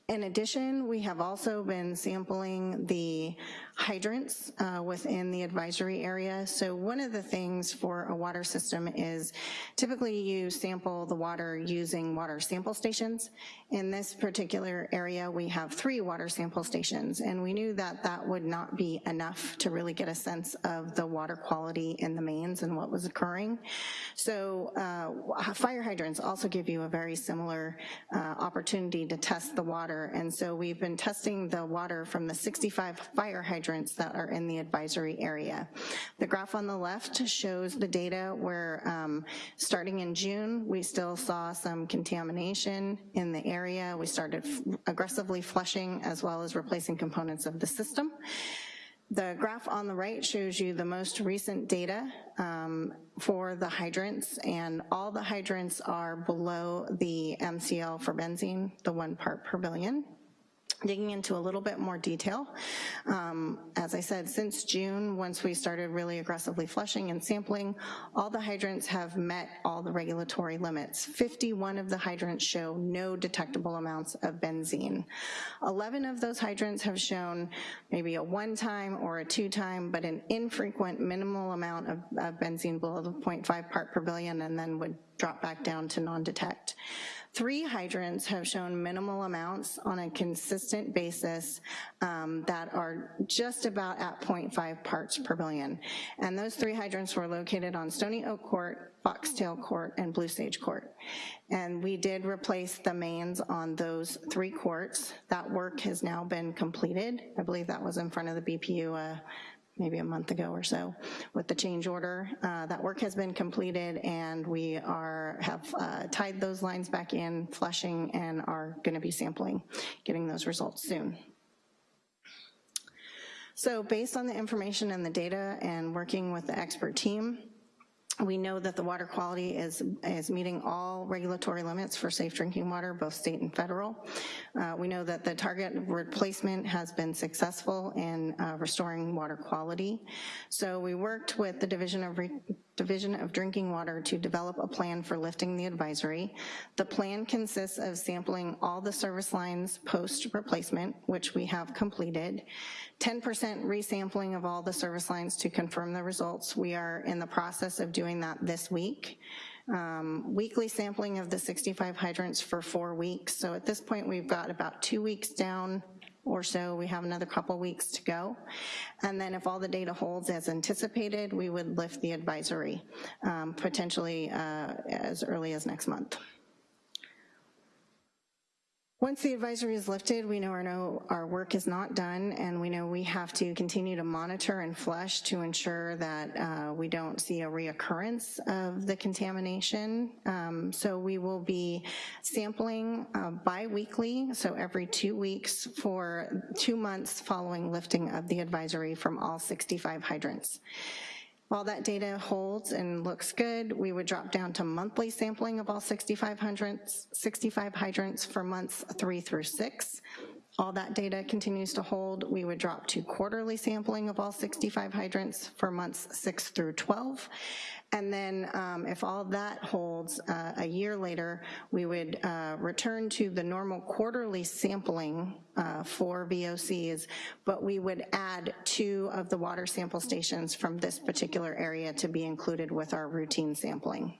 In addition, we have also been sampling the hydrants uh, within the advisory area. So one of the things for a water system is typically you sample the water using water sample stations. In this particular area, we have three water sample stations, and we knew that that would not be enough to really get a sense of the water quality in the mains and what was occurring. So uh, fire hydrants also give you a very similar uh, opportunity to test the water, and so we've been testing the water from the 65 fire hydrants that are in the advisory area. The graph on the left shows the data where um, starting in June, we still saw some contamination in the area. We started aggressively flushing as well as replacing components of the system. The graph on the right shows you the most recent data um, for the hydrants, and all the hydrants are below the MCL for benzene, the one part per billion digging into a little bit more detail. Um, as I said, since June, once we started really aggressively flushing and sampling, all the hydrants have met all the regulatory limits. 51 of the hydrants show no detectable amounts of benzene. 11 of those hydrants have shown maybe a one-time or a two-time, but an infrequent minimal amount of, of benzene below the 0.5 part per billion and then would drop back down to non-detect. Three hydrants have shown minimal amounts on a consistent basis um, that are just about at 0.5 parts per billion. And those three hydrants were located on Stony Oak Court, Foxtail Court, and Blue Sage Court. And we did replace the mains on those three courts. That work has now been completed. I believe that was in front of the BPU uh, maybe a month ago or so with the change order. Uh, that work has been completed and we are have uh, tied those lines back in, flushing, and are gonna be sampling, getting those results soon. So based on the information and the data and working with the expert team, we know that the water quality is, is meeting all regulatory limits for safe drinking water, both state and federal. Uh, we know that the target replacement has been successful in uh, restoring water quality. So we worked with the Division of Re Division of Drinking Water to develop a plan for lifting the advisory. The plan consists of sampling all the service lines post-replacement, which we have completed, 10% resampling of all the service lines to confirm the results. We are in the process of doing that this week. Um, weekly sampling of the 65 hydrants for four weeks. So at this point, we've got about two weeks down or so. We have another couple weeks to go. And then if all the data holds as anticipated, we would lift the advisory, um, potentially uh, as early as next month. Once the advisory is lifted, we know our, our work is not done and we know we have to continue to monitor and flush to ensure that uh, we don't see a reoccurrence of the contamination. Um, so we will be sampling uh, bi-weekly, so every two weeks for two months following lifting of the advisory from all 65 hydrants. While that data holds and looks good, we would drop down to monthly sampling of all 65 hydrants, 65 hydrants for months three through six. all that data continues to hold, we would drop to quarterly sampling of all 65 hydrants for months 6 through 12. And then um, if all that holds, uh, a year later, we would uh, return to the normal quarterly sampling uh, for VOCs, but we would add two of the water sample stations from this particular area to be included with our routine sampling.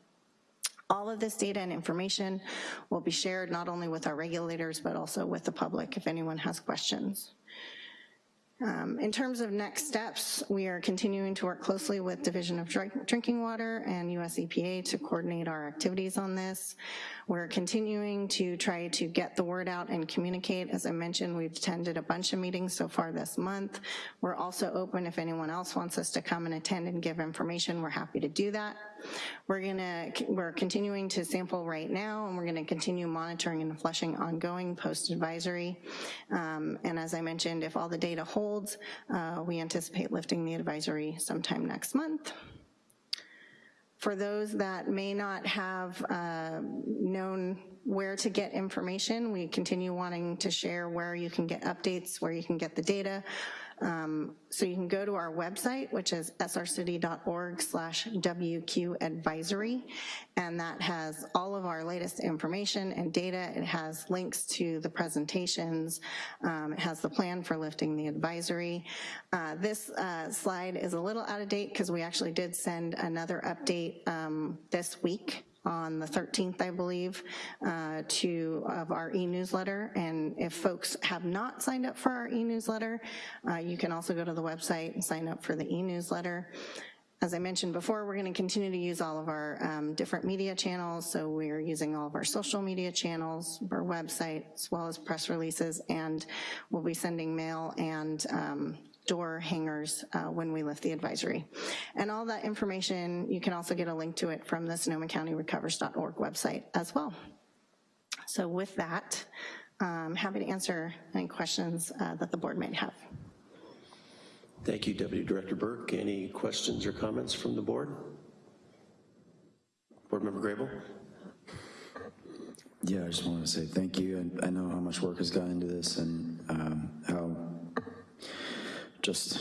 All of this data and information will be shared not only with our regulators, but also with the public if anyone has questions. Um, In terms of next steps, we are continuing to work closely with Division of Drink- Drinking Water and US EPA to coordinate our activities on this. We're continuing to try to get the word out and communicate. As I mentioned, we've attended a bunch of meetings so far this month. We're also open if anyone else wants us to come and attend and give information, we're happy to do that. We're gonna, we're continuing to sample right now, and we're gonna continue monitoring and flushing ongoing post-advisory. Um, And as I mentioned, if all the data holds, uh, we anticipate lifting the advisory sometime next month. For those that may not have uh, known where to get information, we continue wanting to share where you can get updates, where you can get the data. Um, So you can go to our website, which is srcity.org slash WQ advisory, and that has all of our latest information and data. It has links to the presentations. Um, It has the plan for lifting the advisory. Uh, This uh, slide is a little out of date because we actually did send another update um, this week on the 13th, I believe, uh, to, of our e-newsletter. And if folks have not signed up for our e-newsletter, uh, you can also go to the website and sign up for the e-newsletter. As I mentioned before, we're gonna continue to use all of our um, different media channels, so we're using all of our social media channels, our website, as well as press releases, and we'll be sending mail and um, door hangers uh, when we lift the advisory. And all that information, you can also get a link to it from the Sonoma County Recovers.org website as well. So with that, I'm happy to answer any questions uh, that the board might have. Thank you, Deputy Director Burke. Any questions or comments from the board? Board Member Grable? Yeah, I just wanted to say thank you, and I know how much work has gone into this and um, how just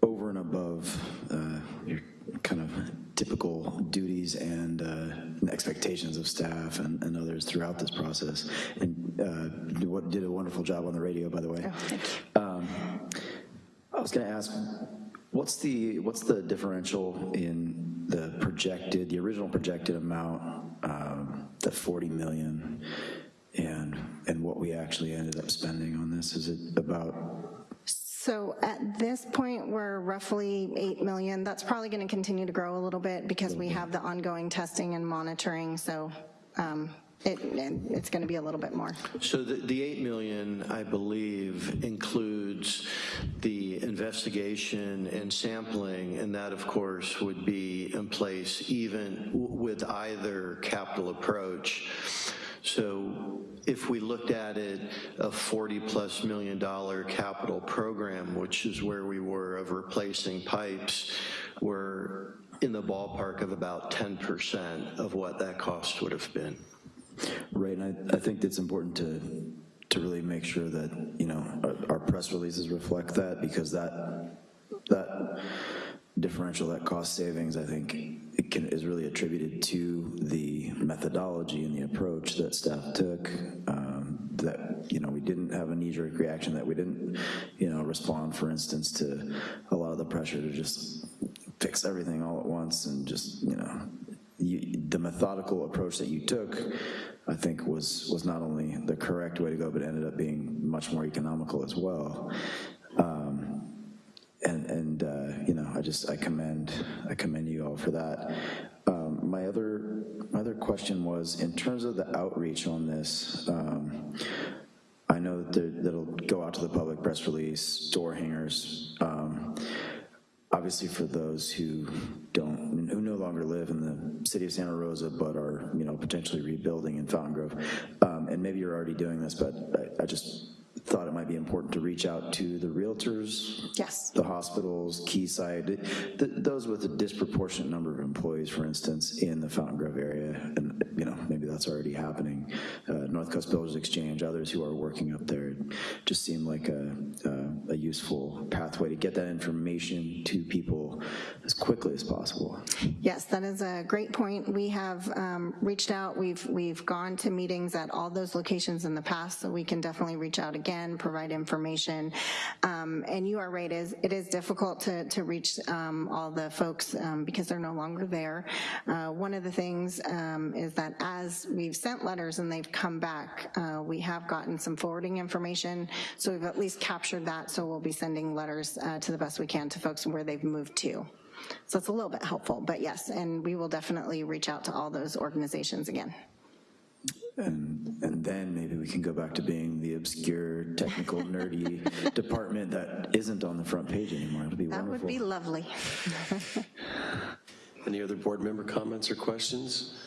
over and above uh, your kind of typical duties and uh, expectations of staff and, and others throughout this process. And uh, what did a wonderful job on the radio, by the way. Um, I was going to ask, what's the what's the differential in the projected, the original projected amount, um, the 40 million, and and what we actually ended up spending on this? Is it about So at this point, we're roughly 8 million. That's probably going to continue to grow a little bit because we have the ongoing testing and monitoring, so um, it, it's going to be a little bit more. So the, the 8 million, I believe, includes the investigation and sampling, and that, of course, would be in place even with either capital approach. So if we looked at it, a 40-plus million dollar capital program, which is where we were of replacing pipes, we're in the ballpark of about 10% of what that cost would have been. Right, and I, I think it's important to, to really make sure that, you know, our, our press releases reflect that, because that, that differential, that cost savings, I think, can, is really attributed to the methodology and the approach that staff took, um, that, you know, we didn't have a knee-jerk reaction, that we didn't, you know, respond, for instance, to a lot of the pressure to just fix everything all at once and just, you know, you, the methodical approach that you took, I think was, was not only the correct way to go, but ended up being much more economical as well. Um, and, and uh, you know, I just, I commend, I commend you all for that. Um, my other, my other question was, in terms of the outreach on this, um, I know that that'll go out to the public press release, door hangers, um, obviously for those who don't, who no longer live in the city of Santa Rosa, but are, you know, potentially rebuilding in Fountain Grove, um, and maybe you're already doing this, but I, I just thought it might be important to reach out to the realtors, Yes. the hospitals, Keysight, th- those with a disproportionate number of employees, for instance, in the Fountain Grove area, and, you know, maybe that's already happening. Uh, North Coast Builders Exchange, others who are working up there, just seemed like a, a- a useful pathway to get that information to people as quickly as possible. Yes, that is a great point. We have um, reached out, we've, we've gone to meetings at all those locations in the past, so we can definitely reach out again, provide information. Um, And you are right, it is, it is difficult to, to reach um, all the folks um, because they're no longer there. Uh, One of the things um, is that as we've sent letters and they've come back, uh, we have gotten some forwarding information, so we've at least captured that, so we'll be sending letters uh, to the best we can to folks where they've moved to. So it's a little bit helpful, but yes, and we will definitely reach out to all those organizations again. And, and then maybe we can go back to being the obscure, technical, nerdy department that isn't on the front page anymore. It'll be That would be lovely. Any other board member comments or questions?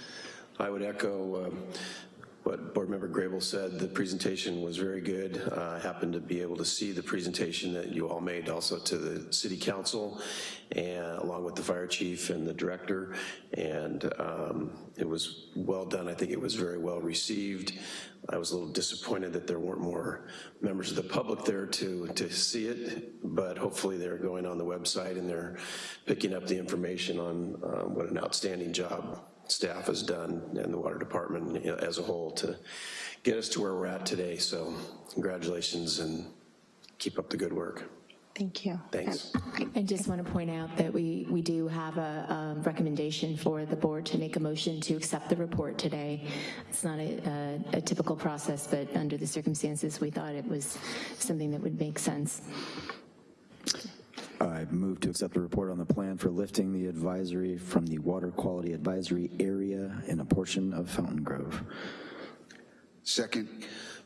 I would echo um, what Board Member Grable said. The presentation was very good. Uh, I happened to be able to see the presentation that you all made also to the city council and along with the fire chief and the director. And um, it was well done. I think it was very well received. I was a little disappointed that there weren't more members of the public there to, to see it, but hopefully they're going on the website and they're picking up the information on um, what an outstanding job staff has done and the water department you know, as a whole to get us to where we're at today. So congratulations and keep up the good work. Thank you. Thanks. I just want to point out that we, we do have a um, recommendation for the board to make a motion to accept the report today. It's not a, a- a typical process, but under the circumstances, we thought it was something that would make sense. I move to accept the report on the plan for lifting the advisory from the water quality advisory area in a portion of Fountain Grove. Second,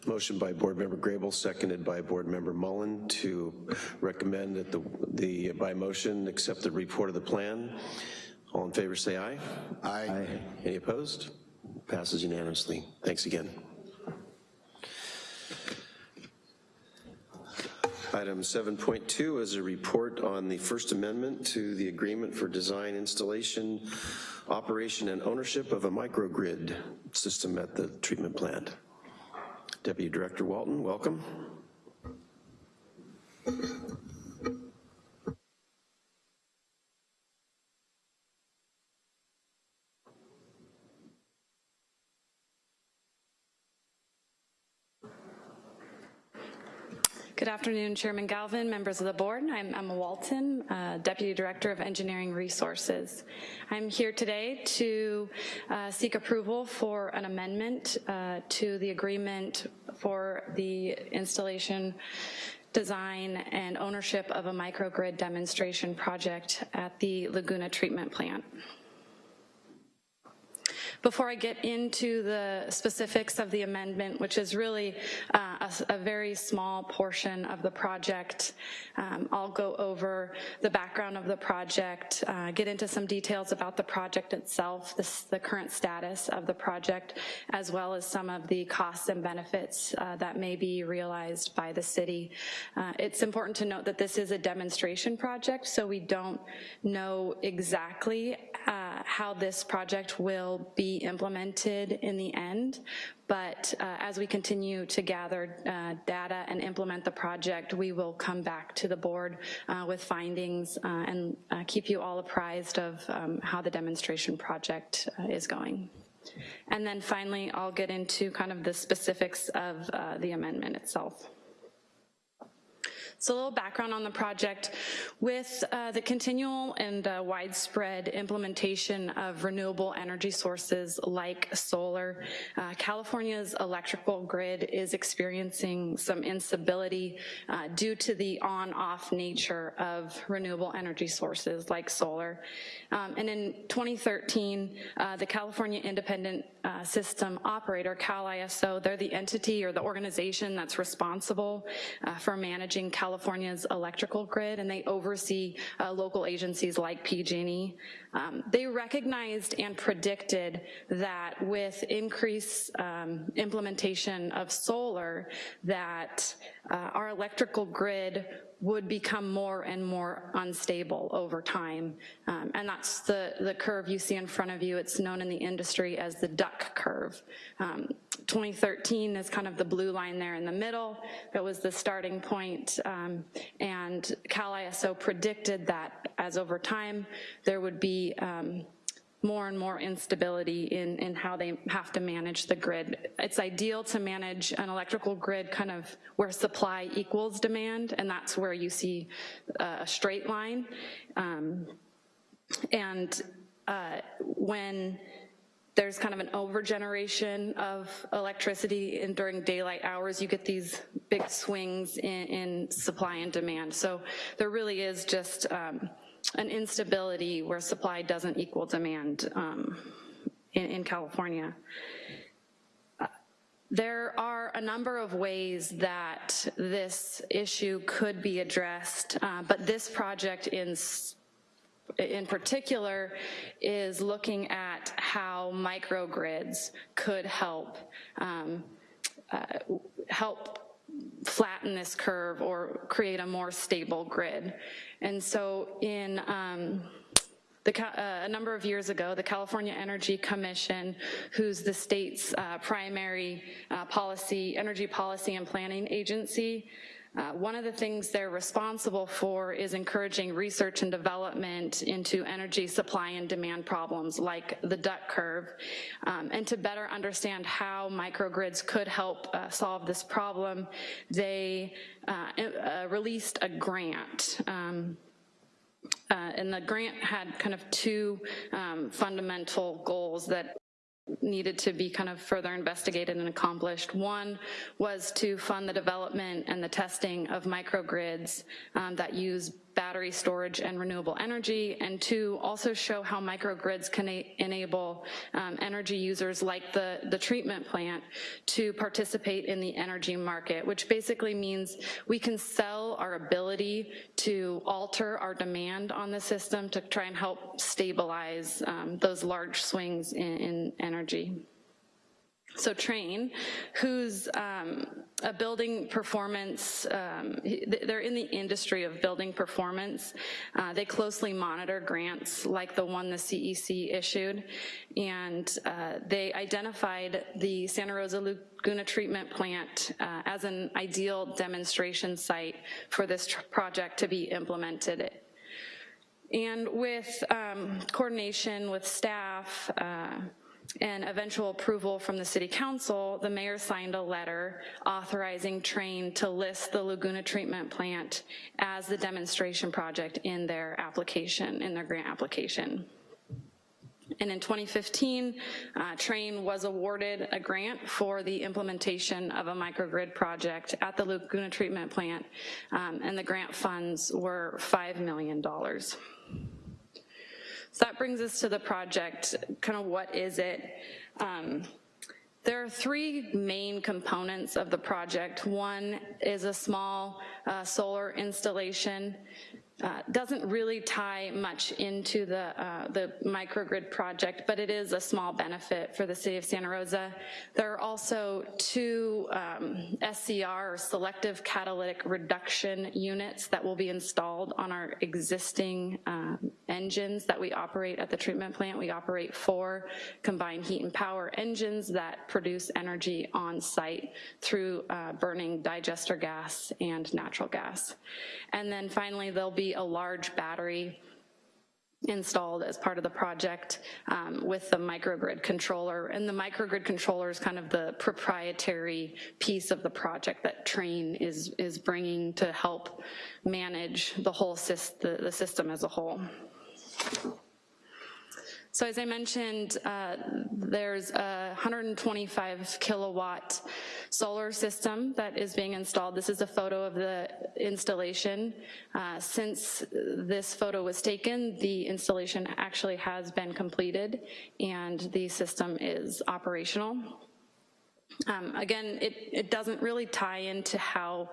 Motion by Board Member Grable, seconded by Board Member Mullen to recommend that the, the, by motion, accept the report of the plan. All in favor, say aye. aye. Any opposed? Passes unanimously. Thanks again. Item 7.2 is a report on the First Amendment to the Agreement for Design, Installation, Operation, and Ownership of a Microgrid System at the treatment plant. Deputy Director Walton, welcome. Good afternoon, Chairman Galvin, members of the board. I'm Emma Walton, uh, Deputy Director of Engineering Resources. I'm here today to uh, seek approval for an amendment uh, to the agreement for the installation, design, and ownership of a microgrid demonstration project at the Laguna Treatment Plant. Before I get into the specifics of the amendment, which is really uh, a, a very small portion of the project, um, I'll go over the background of the project, uh, get into some details about the project itself, the, the current status of the project, as well as some of the costs and benefits uh, that may be realized by the city. Uh, It's important to note that this is a demonstration project, so we don't know exactly uh, how this project will be implemented in the end, but uh, as we continue to gather uh, data and implement the project, we will come back to the board uh, with findings uh, and uh, keep you all apprised of um, how the demonstration project is going. And then finally, I'll get into kind of the specifics of the amendment itself. So a little background on the project. With uh, the continual and uh, widespread implementation of renewable energy sources like solar, uh, California's electrical grid is experiencing some instability uh, due to the on-off nature of renewable energy sources like solar. Um, And in 2013, uh, the California Independent uh, system operator, CalISO. They're the entity or the organization that's responsible uh, for managing California's electrical grid, and they oversee uh, local agencies like PG&E. Um, they recognized and predicted that with increased um, implementation of solar, that uh, our electrical grid would become more and more unstable over time. Um, and that's the, the curve you see in front of you. It's known in the industry as the duck curve. Um, 2013 is kind of the blue line there in the middle. That was the starting point. Um, and Cal ISO predicted that as over time, there would be um, more and more instability in, in how they have to manage the grid. It's ideal to manage an electrical grid kind of where supply equals demand, and that's where you see uh, a straight line. Um, and uh, when there's kind of an overgeneration of electricity and during daylight hours, you get these big swings in, in supply and demand. So there really is just um, an instability where supply doesn't equal demand um, in, in, California. Uh, there are a number of ways that this issue could be addressed, uh, but this project in in particular is looking at how microgrids could help um, uh, help flatten this curve or create a more stable grid. And so in um, the, uh, a number of years ago, the California Energy Commission, who's the state's uh, primary uh, policy, energy policy and planning agency, uh, one of the things they're responsible for is encouraging research and development into energy supply and demand problems like the duck curve. Um, and to better understand how microgrids could help uh, solve this problem, they uh, uh released a grant. Um, uh, and the grant had kind of two um, fundamental goals that needed to be kind of further investigated and accomplished. One was to fund the development and the testing of microgrids um, that use battery storage and renewable energy, and two, also show how microgrids can enable um, energy users like the, the treatment plant to participate in the energy market, which basically means we can sell our ability to alter our demand on the system to try and help stabilize um, those large swings in, in energy. So Trane, who's um, a building performance, um, they're in the industry of building performance. Uh, they closely monitor grants like the one the CEC issued, and uh, they identified the Santa Rosa Laguna Treatment Plant uh, as an ideal demonstration site for this project to be implemented. And with um, coordination with staff, uh, and eventual approval from the city council, the mayor signed a letter authorizing Trane to list the Laguna treatment plant as the demonstration project in their application, in their grant application. And in 2015, uh, Trane was awarded a grant for the implementation of a microgrid project at the Laguna treatment plant, um, and the grant funds were $5 million. So that brings us to the project, kind of what is it? Um, there are three main components of the project. One is a small uh, solar installation uh, doesn't really tie much into the, uh, the microgrid project, but it is a small benefit for the city of Santa Rosa. There are also two um, SCR, or selective catalytic reduction units that will be installed on our existing uh, engines that we operate at the treatment plant. We operate four combined heat and power engines that produce energy on site through uh, burning digester gas and natural gas. And then finally, there'll be a large battery installed as part of the project um, with the microgrid controller. And the microgrid controller is kind of the proprietary piece of the project that Trane is, is bringing to help manage the whole the, the system as a whole. So as I mentioned, uh, there's a 125 kilowatt solar system that is being installed. This is a photo of the installation. Uh, since this photo was taken, the installation actually has been completed and the system is operational. Um, again, it, it doesn't really tie into how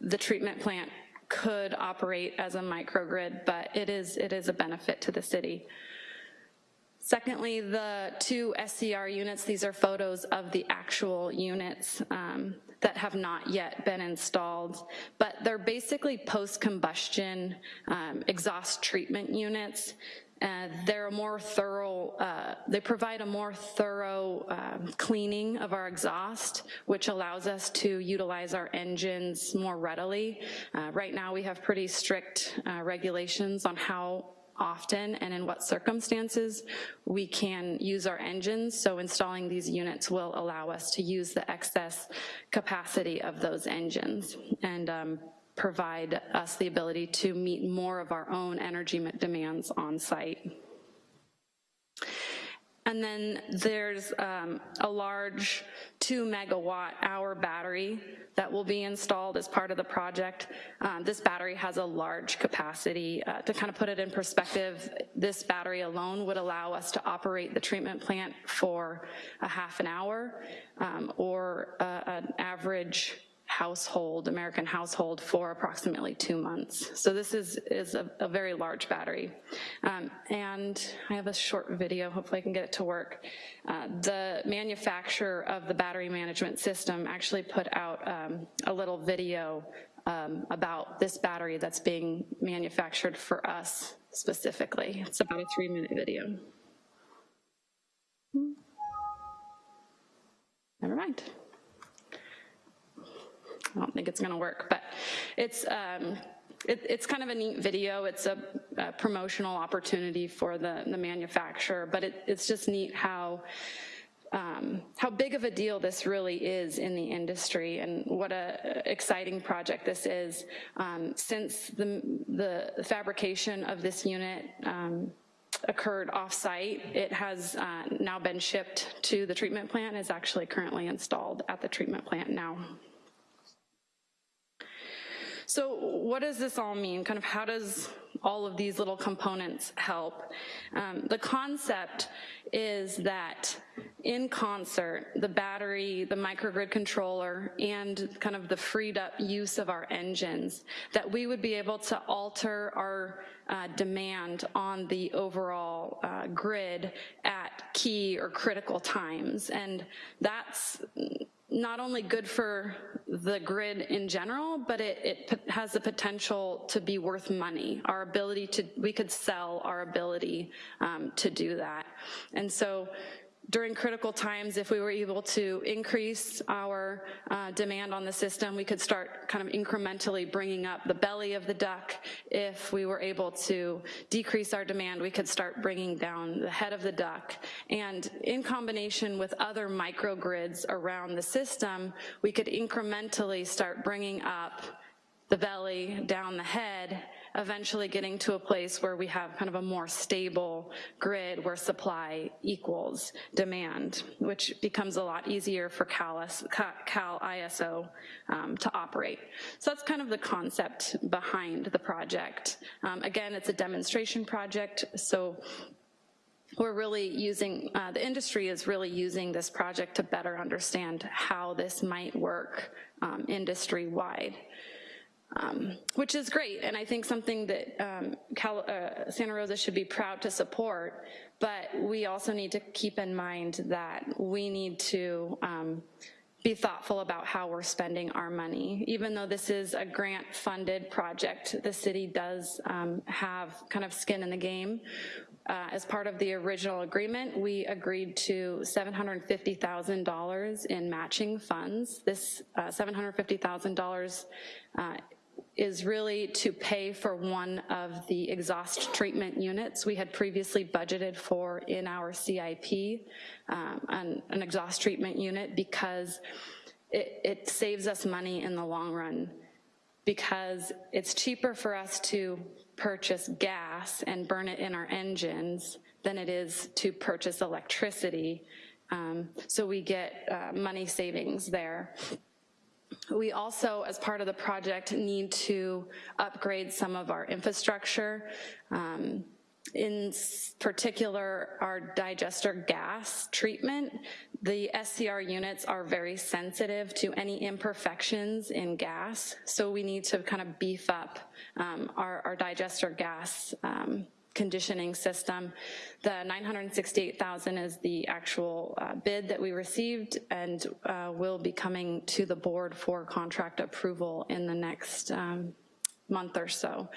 the treatment plant could operate as a microgrid, but it is, it is a benefit to the city. Secondly, the two SCR units, these are photos of the actual units um, that have not yet been installed, but they're basically post-combustion um, exhaust treatment units. Uh, they're a more thorough, uh, they provide a more thorough uh, cleaning of our exhaust, which allows us to utilize our engines more readily. Uh, right now we have pretty strict uh, regulations on how often and in what circumstances we can use our engines. So installing these units will allow us to use the excess capacity of those engines and um, provide us the ability to meet more of our own energy demands on site. And then there's um, a large two megawatt hour battery that will be installed as part of the project. Um, this battery has a large capacity. Uh, to kind of put it in perspective, this battery alone would allow us to operate the treatment plant for a half an hour um, or uh, an average household, American household for approximately two months. So this is, is a, a very large battery. Um, and I have a short video, hopefully I can get it to work. Uh, the manufacturer of the battery management system actually put out um, a little video um, about this battery that's being manufactured for us specifically. It's about a three minute video. Never mind. I don't think it's gonna work, but it's, um, it, it's kind of a neat video. It's a, a promotional opportunity for the, the manufacturer, but it, it's just neat how um, how big of a deal this really is in the industry and what a exciting project this is. Um, since the, the fabrication of this unit um, occurred off-site, it has uh, now been shipped to the treatment plant, is actually currently installed at the treatment plant now. So what does this all mean? Kind of how does all of these little components help? Um, the concept is that in concert, the battery, the microgrid controller, and kind of the freed up use of our engines, that we would be able to alter our uh, demand on the overall uh, grid at key or critical times. And that's not only good for the grid in general, but it, it has the potential to be worth money. Our ability to, we could sell our ability um, to do that. And so during critical times, if we were able to increase our uh, demand on the system, we could start kind of incrementally bringing up the belly of the duck. If we were able to decrease our demand, we could start bringing down the head of the duck. And in combination with other microgrids around the system, we could incrementally start bringing up the belly, down the head, eventually getting to a place where we have kind of a more stable grid where supply equals demand, which becomes a lot easier for Cal, Cal ISO um, to operate. So that's kind of the concept behind the project. Um, again, it's a demonstration project, so we're really using, uh, the industry is really using this project to better understand how this might work um, industry-wide um, which is great, and I think something that um, Cal, uh, Santa Rosa should be proud to support, but we also need to keep in mind that we need to um, be thoughtful about how we're spending our money. Even though this is a grant-funded project, the city does um, have kind of skin in the game. Uh, as part of the original agreement, we agreed to $750,000 in matching funds. This uh, $750,000 uh, is really to pay for one of the exhaust treatment units we had previously budgeted for in our CIP, um, an, an, exhaust treatment unit, because it, it saves us money in the long run because it's cheaper for us to purchase gas and burn it in our engines than it is to purchase electricity. Um, So we get uh, money savings there. We also, as part of the project, need to upgrade some of our infrastructure. Um, in particular, our digester gas treatment, the SCR units are very sensitive to any imperfections in gas, so we need to kind of beef up um, our, our digester gas um, conditioning system. The 968,000 is the actual uh, bid that we received and uh, will be coming to the board for contract approval in the next um, month or so.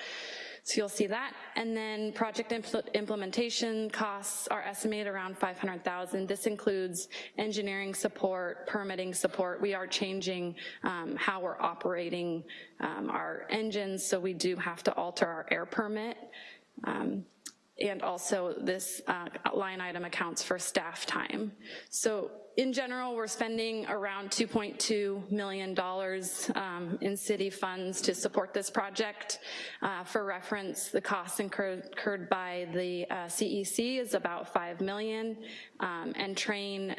So you'll see that. And then project impl- implementation costs are estimated around 500,000. This includes engineering support, permitting support. We are changing um, how we're operating um, our engines, so we do have to alter our air permit. Um, and also this uh, line item accounts for staff time. So in general, we're spending around $2.2 million um, in city funds to support this project. Uh, For reference, the costs incurred by the uh, CEC is about 5 million, um, and Trane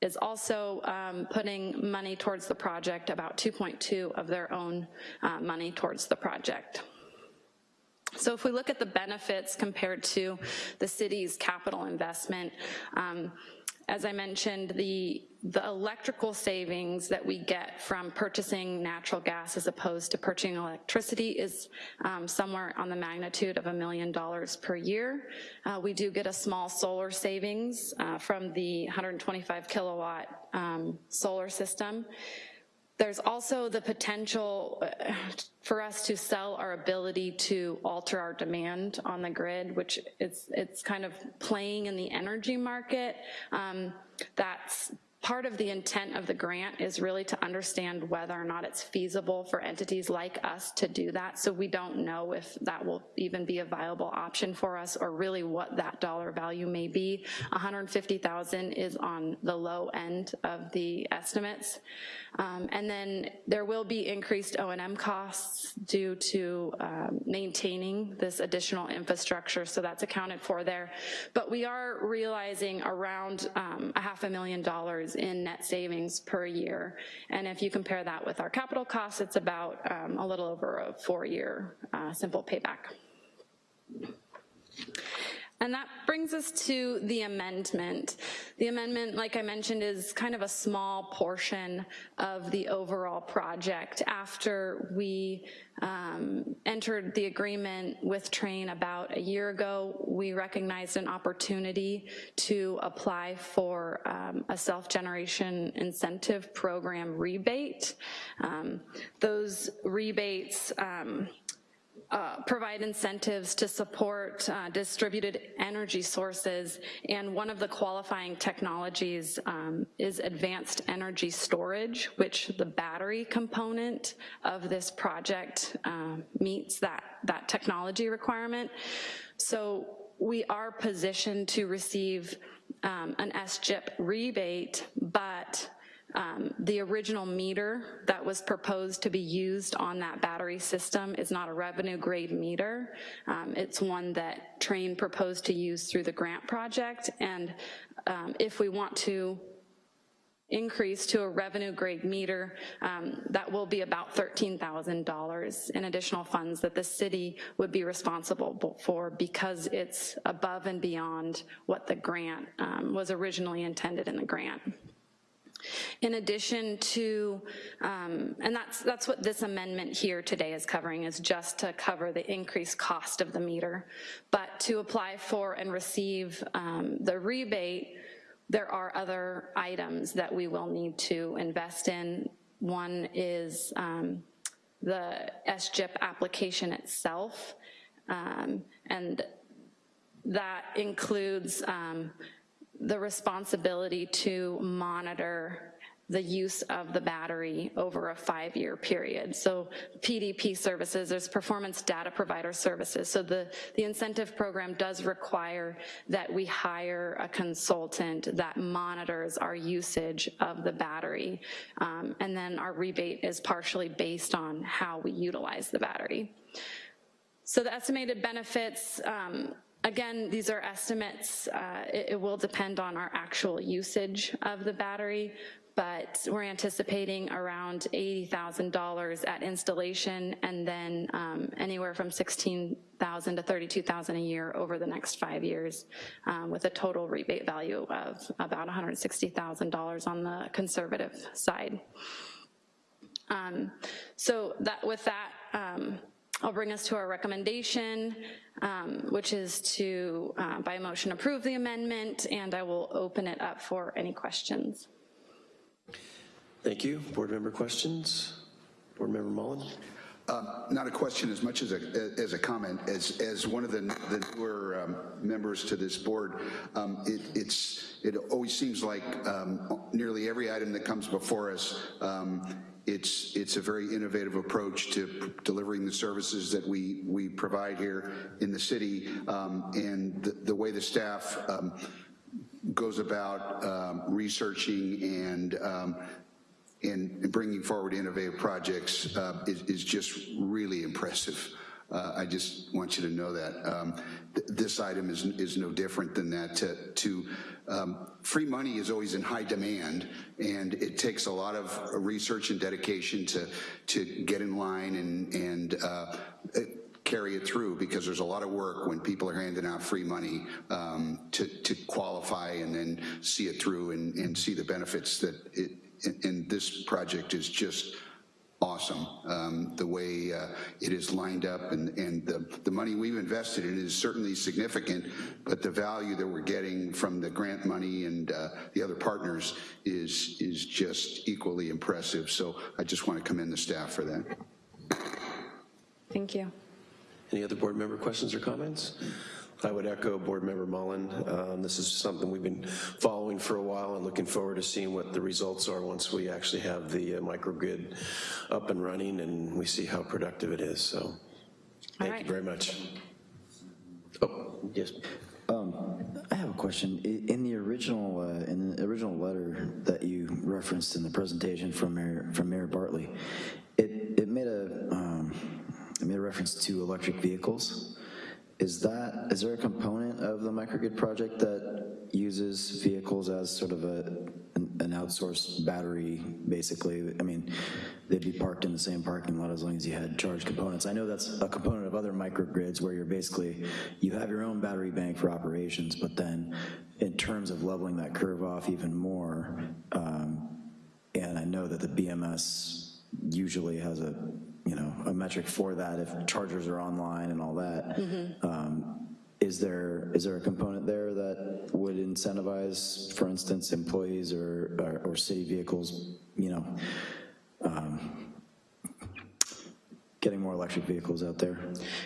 is also um, putting money towards the project, about 2.2 of their own uh, money towards the project. So if we look at the benefits compared to the city's capital investment, um, as I mentioned, the, the electrical savings that we get from purchasing natural gas as opposed to purchasing electricity is um, somewhere on the magnitude of a million dollars per year. Uh, we do get a small solar savings uh, from the 125 kilowatt um, solar system. There's also the potential uh, for us to sell our ability to alter our demand on the grid, which it's, it's kind of playing in the energy market. Um, That's part of the intent of the grant is really to understand whether or not it's feasible for entities like us to do that. So we don't know if that will even be a viable option for us or really what that dollar value may be. 150,000 is on the low end of the estimates. Um, And then there will be increased O and M costs due to um, maintaining this additional infrastructure, so that's accounted for there. But we are realizing around um, a half a million dollars in net savings per year. And if you compare that with our capital costs, it's about um, a little over a four-year uh, simple payback. And that brings us to the amendment. The amendment, like I mentioned, is kind of a small portion of the overall project. After we um, entered the agreement with Trane about a year ago, we recognized an opportunity to apply for um, a self-generation incentive program rebate. Um, Those rebates um, uh, provide incentives to support uh, distributed energy sources, and one of the qualifying technologies um, is advanced energy storage, which the battery component of this project um, meets that, that technology requirement. So we are positioned to receive um, an SGIP rebate, but um, The original meter that was proposed to be used on that battery system is not a revenue grade meter. Um, It's one that Trane proposed to use through the grant project, and um, if we want to increase to a revenue grade meter, um, that will be about $13,000 in additional funds that the city would be responsible for because it's above and beyond what the grant um, was originally intended in the grant. In addition to, um, and that's, that's what this amendment here today is covering, is just to cover the increased cost of the meter. But to apply for and receive um, the rebate, there are other items that we will need to invest in. One is um, the SGIP application itself, um, and that includes um, the responsibility to monitor the use of the battery over a five-year period. So PDP services, there's performance data provider services. So the, the incentive program does require that we hire a consultant that monitors our usage of the battery. Um, and then our rebate is partially based on how we utilize the battery. So the estimated benefits, um, Again, these are estimates. Uh, It it will depend on our actual usage of the battery, but we're anticipating around $80,000 at installation and then um, anywhere from 16,000 to 32,000 a year over the next five years um, with a total rebate value of about $160,000 on the conservative side. Um, So that, with that, um, I'll bring us to our recommendation, um, which is to, uh, by motion, approve the amendment, and I will open it up for any questions. Thank you. Board member questions? Board member Mullen? Not a question as much as a, as a comment. As, as one of the, the newer um, members to this board, um, it, it's, it always seems like um, nearly every item that comes before us, um, it's, it's a very innovative approach to delivering the services that we, we provide here in the city. Um, And the, the way the staff um, goes about um, researching and um, and bringing forward innovative projects uh, is, is just really impressive. Uh, I just want you to know that. Um, th- this item is, is no different than that. To, to um, free money is always in high demand, and it takes a lot of research and dedication to, to get in line and, and uh, carry it through because there's a lot of work when people are handing out free money um, to, to qualify and then see it through and, and see the benefits that it, and this project is just awesome. Um, the way uh, it is lined up and, and the, the money we've invested in is certainly significant, but the value that we're getting from the grant money and uh, the other partners is, is just equally impressive. So I just want to commend the staff for that. Thank you. Any other board member questions or comments? I would echo Board Member Mullen. Um, This is something we've been following for a while and looking forward to seeing what the results are once we actually have the uh, microgrid up and running and we see how productive it is, so thank you very much. Oh, yes. I have a question. In the original, uh, in the original letter that you referenced in the presentation from Mayor, from Mayor Bartley, it, it made a, um, it made a reference to electric vehicles. Is that, is there a component of the microgrid project that uses vehicles as sort of a, an an outsourced battery, basically? I mean, they'd be parked in the same parking lot as long as you had charged components. I know that's a component of other microgrids where you're basically, you have your own battery bank for operations, but then in terms of leveling that curve off even more, um, and I know that the BMS usually has a, you know, a metric for that if chargers are online and all that. Um, Is there, is there a component there that would incentivize, for instance, employees or, or- or city vehicles, you know, um, getting more electric vehicles out there?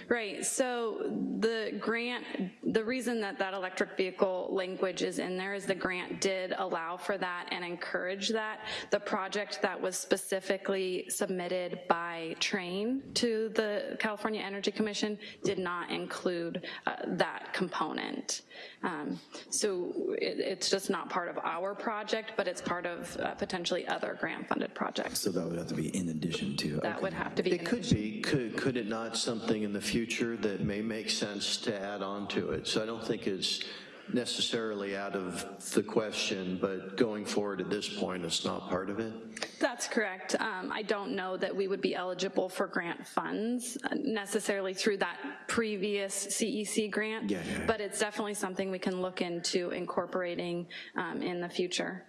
Right, so the grant, the reason that that electric vehicle language is in there is the grant did allow for that and encourage that. The project that was specifically submitted by Trane to the California Energy Commission did not include uh, that component. Um, So it, it's just not part of our project, but it's part of uh, potentially other grant-funded projects. So that would have to be in addition to. That would have to be. It could be, could, could it not something in the future that may make sense to add on to it? So I don't think it's necessarily out of the question, but going forward at this point, it's not part of it? That's correct. Um, I don't know that we would be eligible for grant funds uh, necessarily through that previous CEC grant. Yeah, yeah, yeah. But it's definitely something we can look into incorporating um, in the future.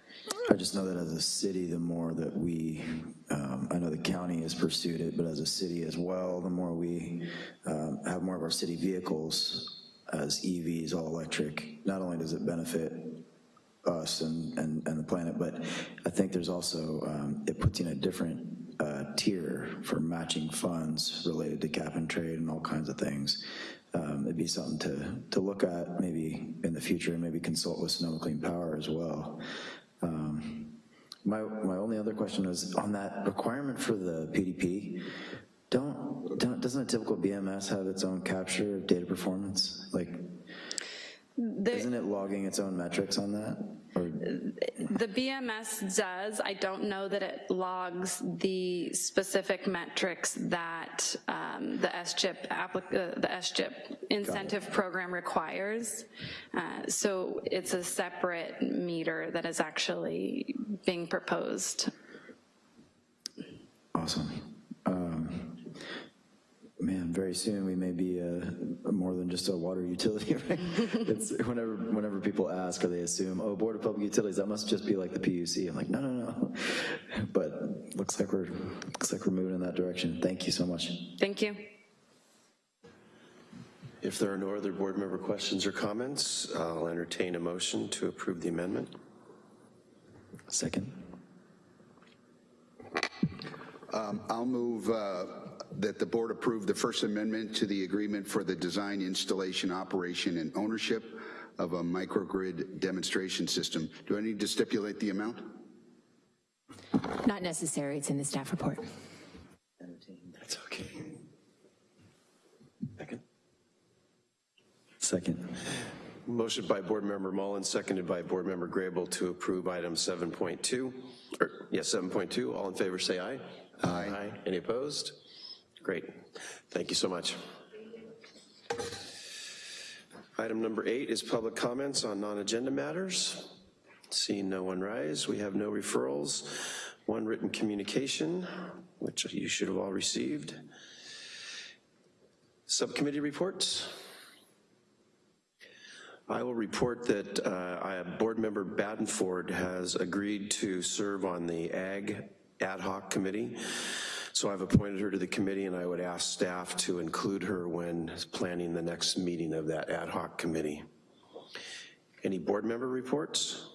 I just know that as a city, the more that we, um, I know the county has pursued it, but as a city as well, the more we um, have more of our city vehicles as EVs, all electric, not only does it benefit us and, and, and the planet, but I think there's also, um, it puts in a different uh, tier for matching funds related to cap and trade and all kinds of things. Um, It'd be something to, to look at maybe in the future and maybe consult with Sonoma Clean Power as well. Um, My, my only other question is, on that requirement for the PDP, don't, don't, doesn't a typical BMS have its own capture of data performance? Like, isn't it logging its own metrics on that? The BMS does. I don't know that it logs the specific metrics that um, the applic- uh, the SGIP incentive program requires. Uh, So it's a separate meter that is actually being proposed. Awesome. Man, very soon we may be uh, more than just a water utility, right? It's whenever, whenever people ask or they assume, oh, Board of Public Utilities, that must just be like the PUC. I'm like, no, no, no. But looks like we're, looks like we're moving in that direction. Thank you so much. Thank you. If there are no other board member questions or comments, I'll entertain a motion to approve the amendment. Second? Um, I'll move uh, that the board approve the First Amendment to the agreement for the design, installation, operation, and ownership of a microgrid demonstration system. Do I need to stipulate the amount? Not necessary, it's in the staff report. That's okay. Second. Second. Motion by Board Member Mullen, seconded by Board Member Grable to approve item 7.2, or, yes, 7.2. All in favor, say aye. Aye. Any opposed? Great. Thank you so much. Item number eight is public comments on non-agenda matters. Seeing no one rise, we have no referrals. One written communication, which you should have all received. Subcommittee reports. I will report that uh, Board Member Badenford has agreed to serve on the Ag Ad Hoc Committee. So I've appointed her to the committee and I would ask staff to include her when planning the next meeting of that ad hoc committee. Any board member reports?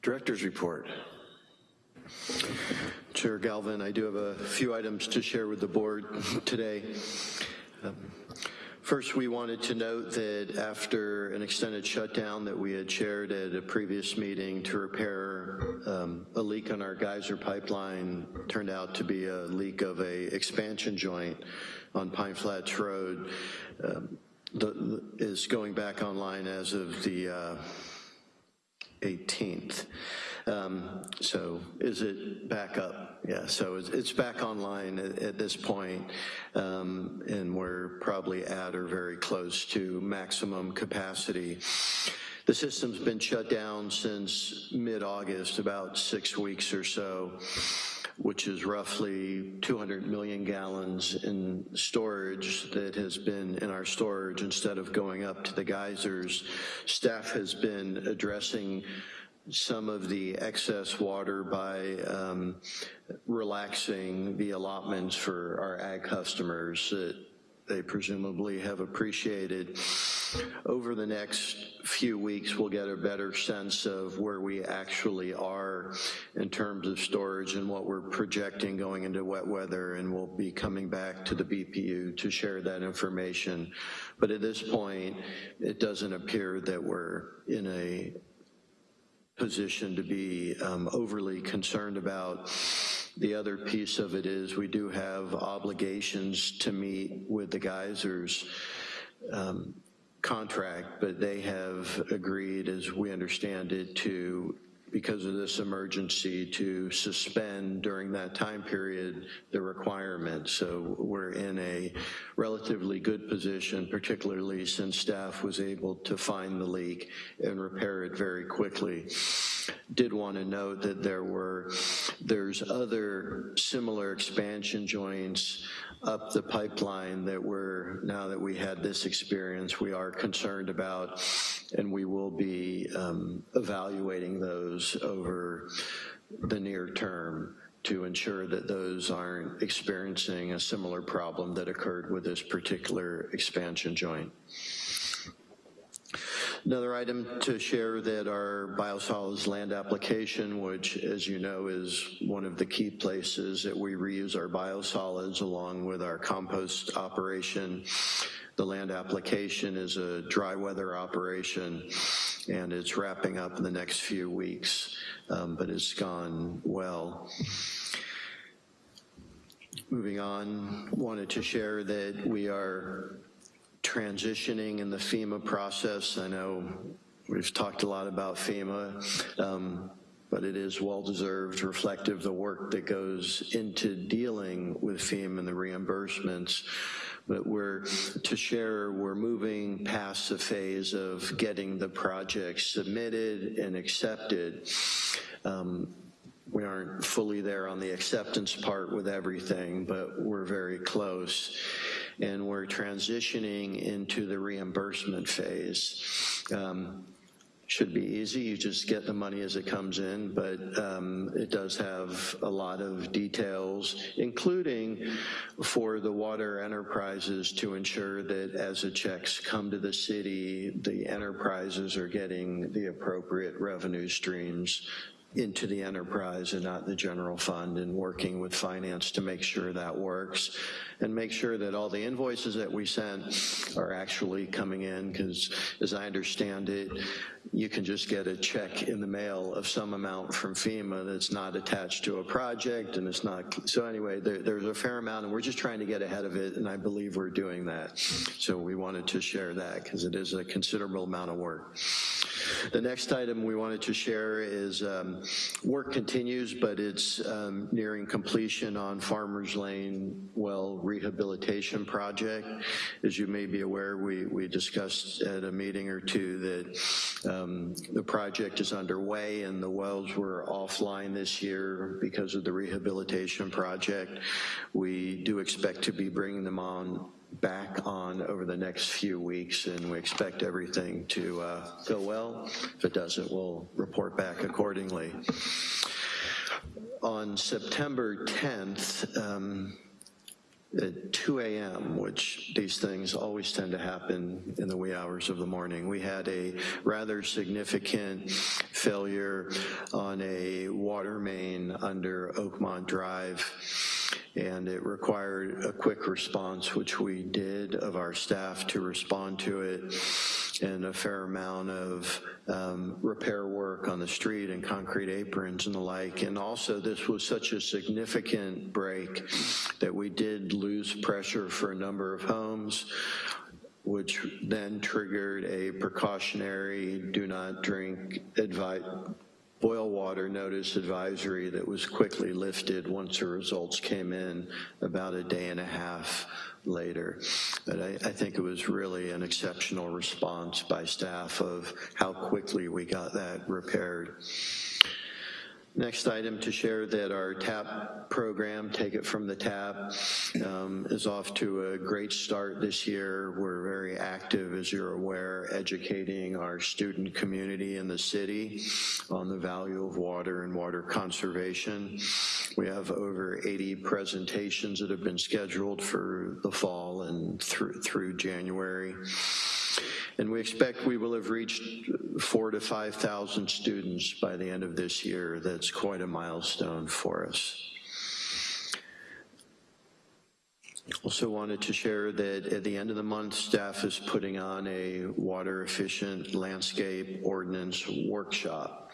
Director's report. Chair Galvin, I do have a few items to share with the board today. Um, First, we wanted to note that after an extended shutdown that we had shared at a previous meeting to repair um, a leak on our geyser pipeline, turned out to be a leak of a expansion joint on Pine Flats Road, um, the- is going back online as of the uh, 18th. Um, So is it back up? Yeah, so it's, it's back online at, at this point, um, and we're probably at or very close to maximum capacity. The system's been shut down since mid-August, about six weeks or so, which is roughly 200 million gallons in storage that has been in our storage instead of going up to the geysers. Staff has been addressing some of the excess water by um, relaxing the allotments for our ag customers that they presumably have appreciated. Over the next few weeks, we'll get a better sense of where we actually are in terms of storage and what we're projecting going into wet weather, and we'll be coming back to the BPU to share that information. But at this point, it doesn't appear that we're in a position to be um, overly concerned about. The other piece of it is we do have obligations to meet with the geysers um, contract, but they have agreed, as we understand it, to, because of this emergency, to suspend during that time period the requirement. So we're in a relatively good position, particularly since staff was able to find the leak and repair it very quickly. Did want to note that there were, there's other similar expansion joints up the pipeline that we're, now that we had this experience, we are concerned about, and we will be um, evaluating those over the near term to ensure that those aren't experiencing a similar problem that occurred with this particular expansion joint. Another item to share that our biosolids land application, which as you know is one of the key places that we reuse our biosolids along with our compost operation. The land application is a dry weather operation and it's wrapping up in the next few weeks, um, but it's gone well. Moving on, wanted to share that we are transitioning in the FEMA process. I know We've talked a lot about FEMA, um, but it is well-deserved, reflective of the work that goes into dealing with FEMA and the reimbursements. But we're, to share, we're moving past the phase of getting the project submitted and accepted. Um, we aren't fully there on the acceptance part with everything, but we're very close. And we're transitioning into the reimbursement phase. Um, should be easy, you just get the money as it comes in, but um, it does have a lot of details, including for the water enterprises to ensure that as the checks come to the city, the enterprises are getting the appropriate revenue streams into the enterprise and not the general fund and working with finance to make sure that works and make sure that all the invoices that we sent are actually coming in because as I understand it, you can just get a check in the mail of some amount from FEMA that's not attached to a project and it's not, so anyway, there, there's a fair amount and we're just trying to get ahead of it and I believe we're doing that. So we wanted to share that because it is a considerable amount of work. The next item we wanted to share is um, work continues, but it's um, nearing completion on Farmers Lane well rehabilitation project. As you may be aware, we, we discussed at a meeting or two that um, the project is underway and the wells were offline this year because of the rehabilitation project. We do expect to be bringing them on back on over the next few weeks and we expect everything to uh, go well. If it doesn't, we'll report back accordingly. On September 10th, um, at 2 a.m., which these things always tend to happen in the wee hours of the morning. We had a rather significant failure on a water main under Oakmont Drive and it required a quick response, which we did of our staff to respond to it, and a fair amount of um, repair work on the street and concrete aprons and the like. And also this was such a significant break that we did lose pressure for a number of homes which then triggered a precautionary do not drink advice boil water notice advisory that was quickly lifted once the results came in about a day and a half later. But I, I, think it was really an exceptional response by staff of how quickly we got that repaired. Next item to share that our TAP program, Take It From the TAP, um, is off to a great start this year. We're very active, as you're aware, educating our student community in the city on the value of water and water conservation. We have over 80 presentations that have been scheduled for the fall and through, through January. And we expect we will have reached four to 5,000 students by the end of this year. That's quite a milestone for us. Also wanted to share that at the end of the month, staff is putting on a water efficient landscape ordinance workshop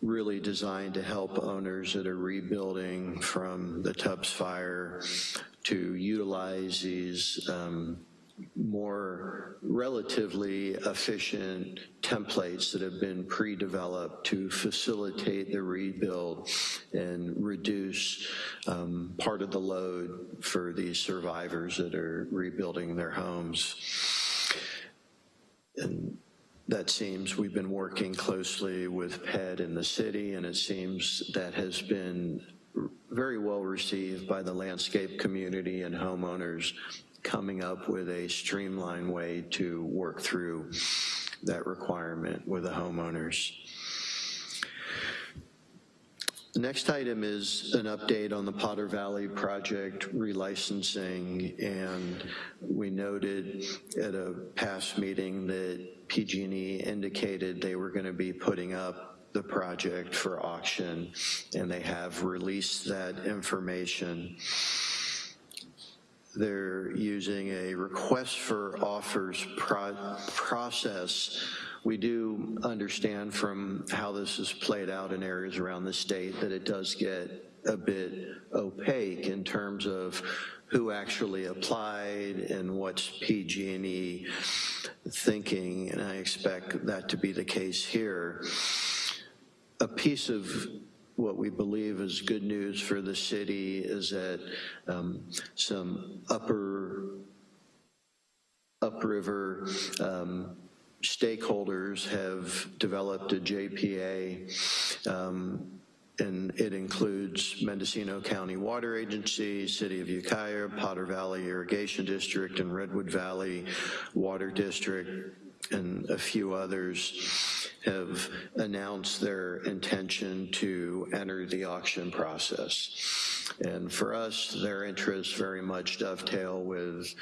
really designed to help owners that are rebuilding from the Tubbs fire to utilize these um, more relatively efficient templates that have been pre-developed to facilitate the rebuild and reduce um, part of the load for these survivors that are rebuilding their homes. And that seems we've been working closely with PED in the city and it seems that has been very well received by the landscape community and homeowners coming up with a streamlined way to work through that requirement with the homeowners. The next item is an update on the Potter Valley project relicensing, and we noted at a past meeting that PG&E indicated they were gonna be putting up the project for auction, and they have released that information they're using a request for offers pro process. We do understand from how this is played out in areas around the state that it does get a bit opaque in terms of who actually applied and what's PG&E thinking, and I expect that to be the case here. A piece of what we believe is good news for the city is that um, some upper upriver um, stakeholders have developed a JPA, um, and it includes Mendocino County Water Agency, City of Ukiah, Potter Valley Irrigation District, and Redwood Valley Water District, and a few others have announced their intention to enter the auction process. And for us, their interests very much dovetail with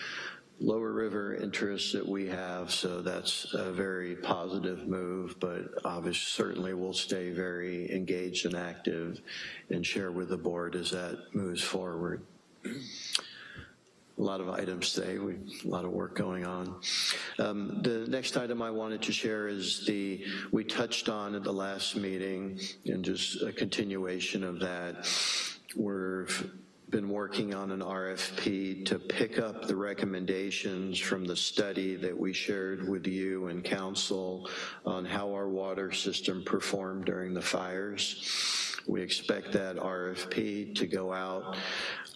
Lower River interests that we have, so that's a very positive move, but obviously certainly we'll stay very engaged and active and share with the board as that moves forward. A lot of items today, we, a lot of work going on. Um, the next item I wanted to share is the, we touched on at the last meeting and just a continuation of that. We're been working on an RFP to pick up the recommendations from the study that we shared with you and council on how our water system performed during the fires. We expect that RFP to go out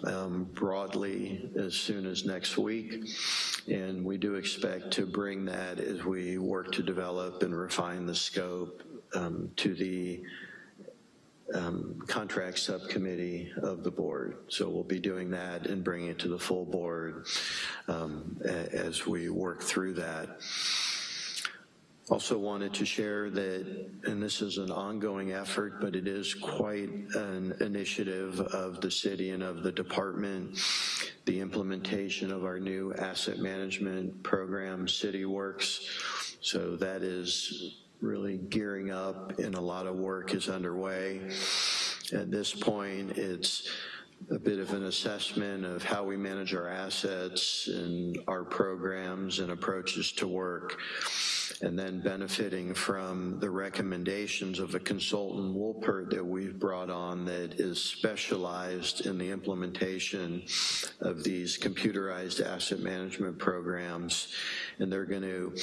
um, broadly as soon as next week. And we do expect to bring that as we work to develop and refine the scope um, to the um, contract subcommittee of the board. So we'll be doing that and bringing it to the full board um, as we work through that. Also wanted to share that, and this is an ongoing effort, but it is quite an initiative of the city and of the department, the implementation of our new asset management program, City Works. So that is really gearing up and a lot of work is underway. At this point, it's a bit of an assessment of how we manage our assets and our programs and approaches to work, and then benefiting from the recommendations of a consultant, Wolpert, that we've brought on that is specialized in the implementation of these computerized asset management programs. And they're going to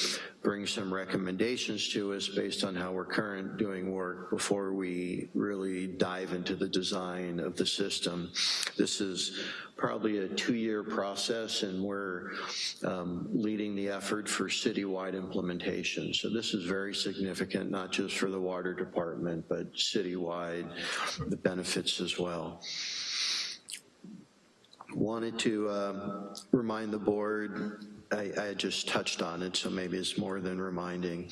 bring some recommendations to us based on how we're current doing work before we really dive into the design of the system. This is probably a two-year process and we're um, leading the effort for citywide implementation. So this is very significant, not just for the water department, but citywide, the benefits as well. Wanted to um, remind the board I, I, just touched on it, so maybe it's more than reminding,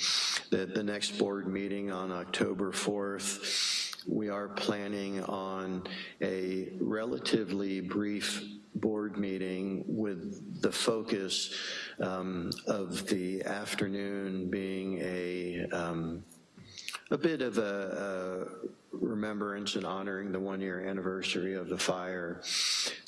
that the next board meeting on October 4th, we are planning on a relatively brief board meeting with the focus um, of the afternoon being a, um, a bit of a, a remembrance and honoring the one-year anniversary of the fire.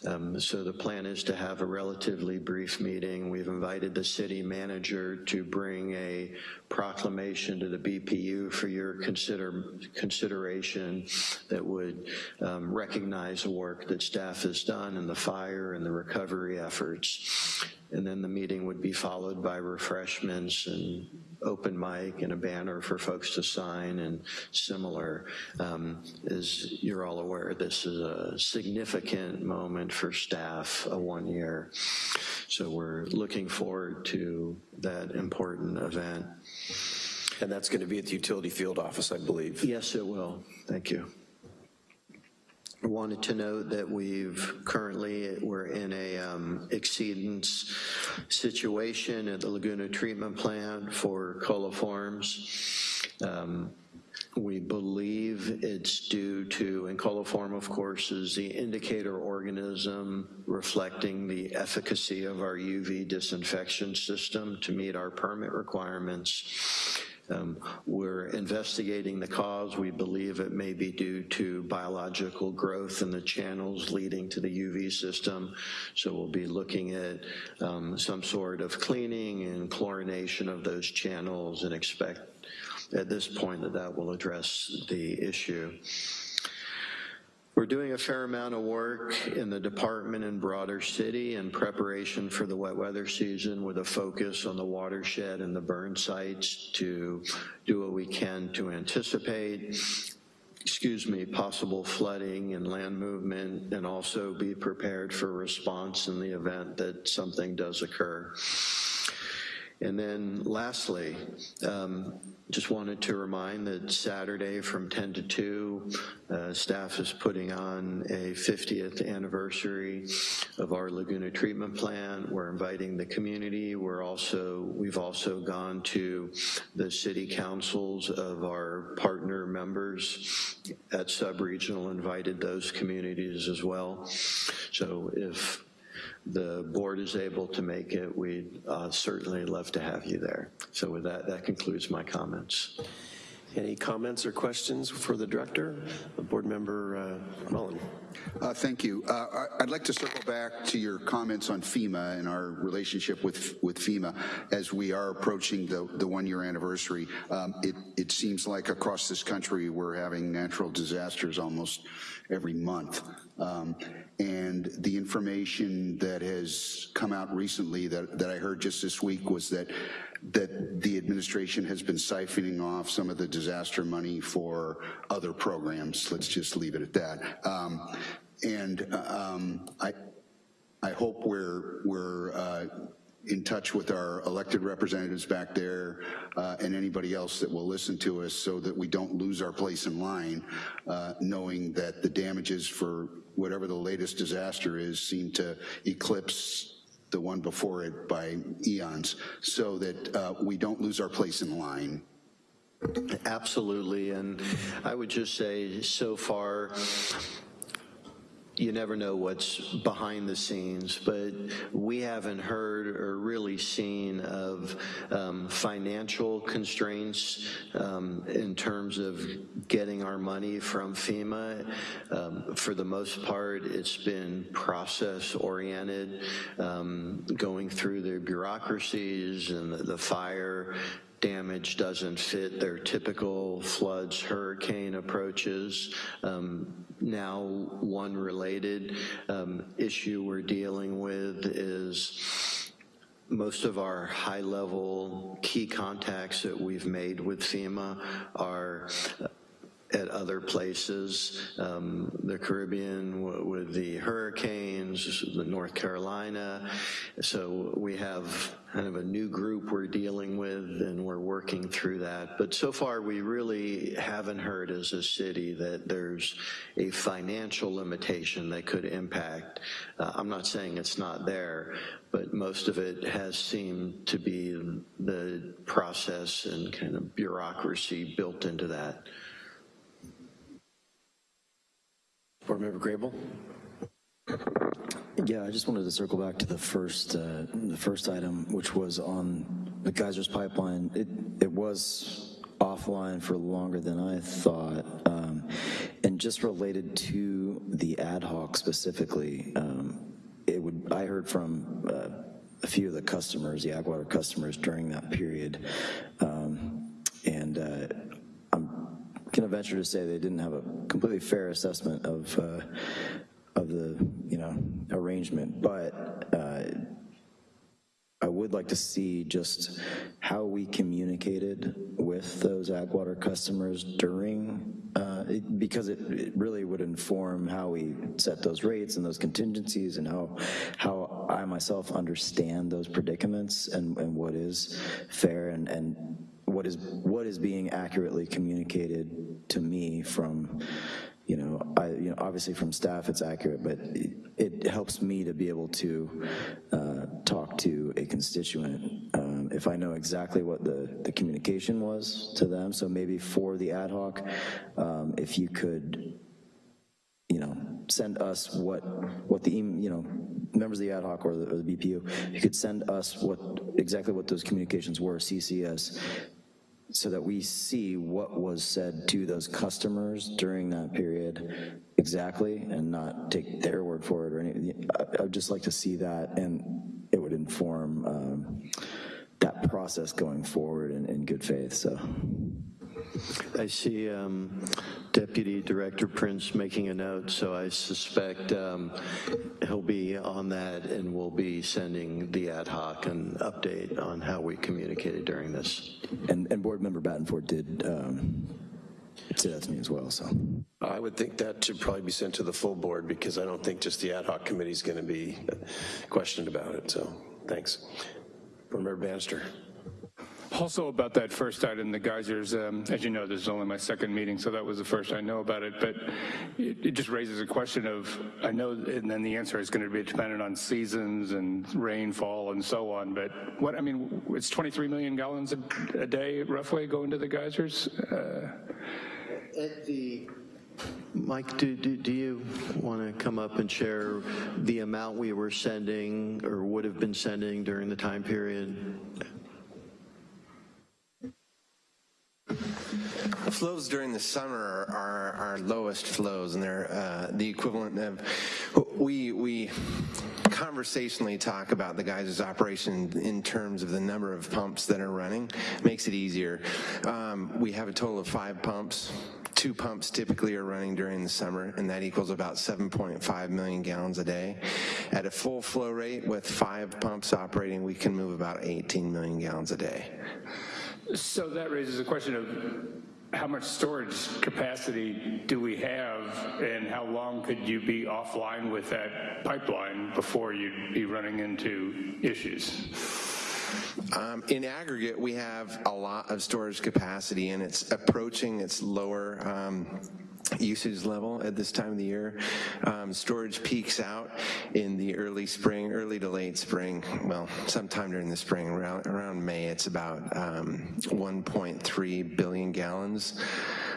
Um, so the plan is to have a relatively brief meeting. We've invited the city manager to bring a proclamation to the BPU for your consider consideration that would um, recognize the work that staff has done in the fire and the recovery efforts. And then the meeting would be followed by refreshments and open mic and a banner for folks to sign and similar. Um, as you're all aware, this is a significant moment for staff, a one year. So we're looking forward to that important event. And that's going to be at the utility field office, I believe. Yes, it will. Thank you. Wanted to note that we've currently, we're in a um, exceedance situation at the Laguna Treatment Plant for coliforms. Um, we believe it's due to, and coliform of course is the indicator organism reflecting the efficacy of our UV disinfection system to meet our permit requirements. Um, we're investigating the cause. We believe it may be due to biological growth in the channels leading to the UV system. So we'll be looking at um, some sort of cleaning and chlorination of those channels and expect at this point that that will address the issue. We're doing a fair amount of work in the department and broader city in preparation for the wet weather season with a focus on the watershed and the burn sites to do what we can to anticipate excuse me, possible flooding and land movement, and also be prepared for response in the event that something does occur. And then lastly, um, just wanted to remind that Saturday from 10 to 2, uh, staff is putting on a 50th anniversary of our Laguna treatment plant. We're inviting the community. We're also, we've also gone to the city councils of our partner members at sub-regional, invited those communities as well. So if the board is able to make it, we'd uh, certainly love to have you there. So with that, that concludes my comments. Any comments or questions for the director? Board Member uh, Mullen. Uh, Thank you. Uh, I- I'd like to circle back to your comments on FEMA and our relationship with with FEMA as we are approaching the the one-year anniversary. Um, It it seems like across this country, we're having natural disasters almost every month. Um, And the information that has come out recently that that I heard just this week was that that the administration has been siphoning off some of the disaster money for other programs. Let's just leave it at that. Um, and um, I, I hope we're we're uh, in touch with our elected representatives back there uh, and anybody else that will listen to us so that we don't lose our place in line, uh, knowing that the damages for whatever the latest disaster is seem to eclipse the one before it by eons, so that uh, we don't lose our place in line. Absolutely, and I would just say, so far, you never know what's behind the scenes, but we haven't heard or really seen of um, financial constraints um, in terms of getting our money from FEMA. Um, for the most part, it's been process-oriented, um, going through the bureaucracies and the, the fire damage doesn't fit their typical floods, hurricane approaches. Um, now, one related um, issue we're dealing with is most of our high-level key contacts that we've made with FEMA are at other places, um, the Caribbean with the hurricanes, the North Carolina. So we have kind of a new group we're dealing with and we're working through that. But so far we really haven't heard as a city that there's a financial limitation that could impact. Uh, I'm not saying it's not there, but most of it has seemed to be the process and kind of bureaucracy built into that. Board Member Grable? Yeah, I just wanted to circle back to the first, uh, the first item, which was on the Geysers Pipeline. It, it was offline for longer than I thought. Um, and just related to the ad hoc specifically, um, it would, I heard from uh, a few of the customers, the Agwater customers during that period. Um, and uh, gonna venture to say they didn't have a completely fair assessment of, uh, of the, you know, arrangement, but uh, I would like to see just how we communicated with those Agwater customers during, uh, it- because it it really would inform how we set those rates and those contingencies and how, how I myself understand those predicaments and, and what is fair and, and what is, what is being accurately communicated to me from, you know, I, you know, obviously from staff it's accurate, but it, it helps me to be able to uh, talk to a constituent um, if I know exactly what the, the communication was to them. So maybe for the ad hoc, um, if you could, you know, send us what, what the, you know, members of the ad hoc or the, or the BPU, you could send us what, exactly what those communications were, CCS, so that we see what was said to those customers during that period exactly and not take their word for it or anything. I- I'd just like to see that and it would inform um, that process going forward in, in good faith, so. I see um, Deputy Director Prince making a note, so I suspect um, he'll be on that and we'll be sending the ad hoc an update on how we communicated during this. And, and Board Member Battenford did um, say that to me as well, so. I would think that should probably be sent to the full board because I don't think just the ad hoc committee is going to be questioned about it, so thanks. Board Member Bannister. Also about that first item, the geysers, um, as you know, this is only my second meeting, so that was the first I know about it, but it, it just raises a question of, I know, and then the answer is gonna be dependent on seasons and rainfall and so on, but what, I mean, it's 23 million gallons a, a day roughly going to the geysers? Uh, At the, Mike, do, do, do you want to come up and share the amount we were sending or would have been sending during the time period? The flows during the summer are our lowest flows, and they're uh, the equivalent of, we, we conversationally talk about the geysers operation in terms of the number of pumps that are running, makes it easier. Um, we have a total of five pumps. Two pumps typically are running during the summer, and that equals about 7.5 million gallons a day. At a full flow rate with five pumps operating, we can move about 18 million gallons a day. So that raises a question of how much storage capacity do we have and how long could you be offline with that pipeline before you'd be running into issues? Um, in aggregate, we have a lot of storage capacity and it's approaching its lower um, usage level at this time of the year. Um, storage peaks out in the early spring, early to late spring, well, sometime during the spring, around, around May, it's about um, 1.3 billion gallons.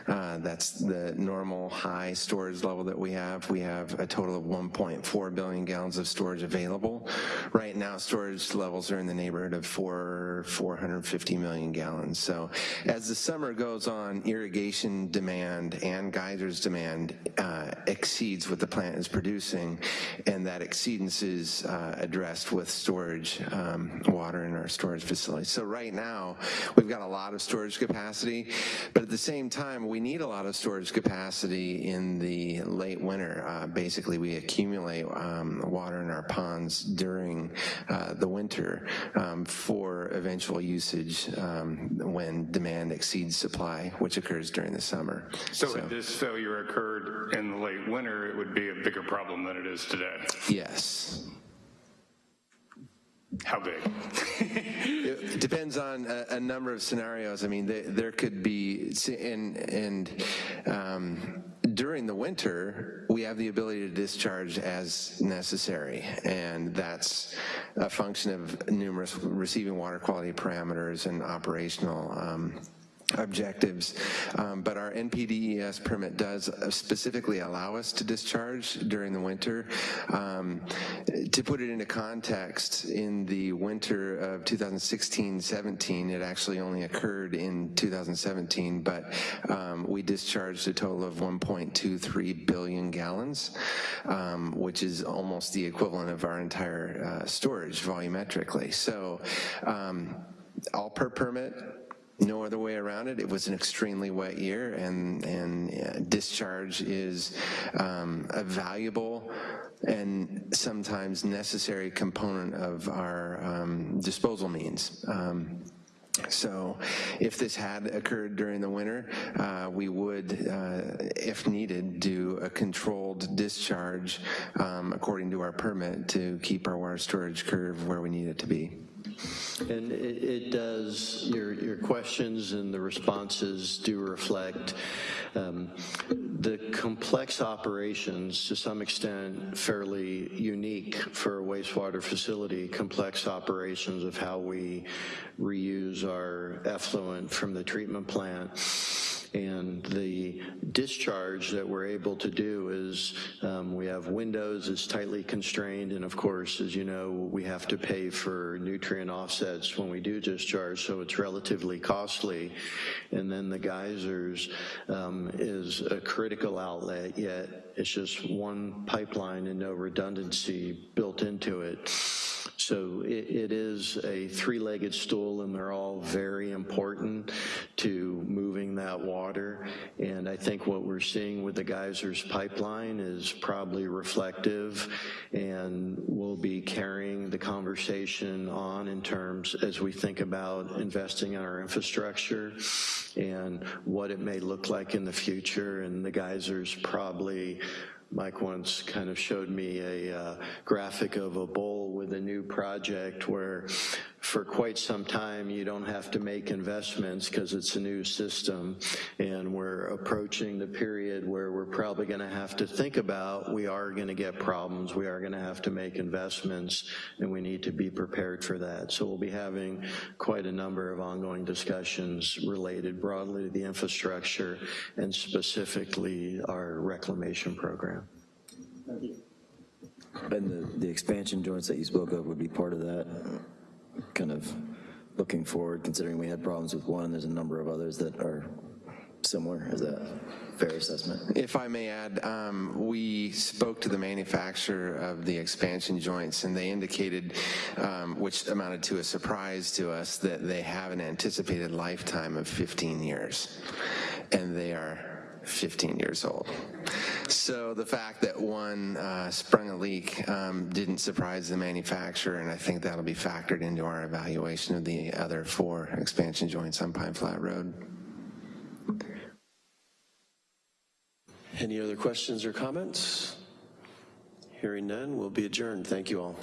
Uh, that's the normal high storage level that we have. We have a total of 1.4 billion gallons of storage available. Right now, storage levels are in the neighborhood of four, 450 million gallons. So as the summer goes on, irrigation demand and geysers demand uh, exceeds what the plant is producing, and that exceedance is uh, addressed with storage um, water in our storage facility. So right now, we've got a lot of storage capacity, but at the same time, we need a lot of storage capacity in the late winter. Uh, basically, we accumulate um, water in our ponds during uh, the winter um, for eventual usage um, when demand exceeds supply, which occurs during the summer. So if this failure occurred in the late winter, it would be a bigger problem than it is today. Yes. How big? It depends on a, a number of scenarios. I mean, they, there could be, and, and um, during the winter, we have the ability to discharge as necessary, and that's a function of numerous receiving water quality parameters and operational um, objectives, um, but our NPDES permit does specifically allow us to discharge during the winter. Um, to put it into context, in the winter of 2016-17, it actually only occurred in 2017, but um, we discharged a total of 1.23 billion gallons, um, which is almost the equivalent of our entire uh, storage volumetrically. So um, all per permit, no other way around it. It was an extremely wet year, and and uh, discharge is um, a valuable and sometimes necessary component of our um, disposal means. Um, so if this had occurred during the winter, uh, we would, uh, if needed, do a controlled discharge um, according to our permit to keep our water storage curve where we need it to be. And it, it does, your, your questions and the responses do reflect um, the complex operations, to some extent fairly unique for a wastewater facility, complex operations of how we reuse our effluent from the treatment plant and the discharge that we're able to do is um, we have windows, it's tightly constrained, and of course, as you know, we have to pay for nutrient offsets when we do discharge, so it's relatively costly. And then the geysers um, is a critical outlet, yet it's just one pipeline and no redundancy built built into it. So it, it is a three-legged stool, and they're all very important to moving that water. And I think what we're seeing with the geysers pipeline is probably reflective, and we'll be carrying the conversation on in terms as we think about investing in our infrastructure and what it may look like in the future. And the geysers probably Mike once kind of showed me a uh, graphic of a bowl with a new project where for quite some time you don't have to make investments because it's a new system and we're approaching the period where we're probably going to have to think about we are going to get problems, we are going to have to make investments and we need to be prepared for that. So we'll be having quite a number of ongoing discussions related broadly to the infrastructure and specifically our reclamation program. And the, the expansion joints that you spoke of would be part of that, kind of looking forward, considering we had problems with one, there's a number of others that are similar. Is that a fair assessment? If I may add, um, we spoke to the manufacturer of the expansion joints, and they indicated, um, which amounted to a surprise to us, that they have an anticipated lifetime of 15 years, and they are 15 years old. So the fact that one uh, sprung a leak um, didn't surprise the manufacturer, and I think that'll be factored into our evaluation of the other four expansion joints on Pine Flat Road. Any other questions or comments? Hearing none, we'll be adjourned. Thank you all.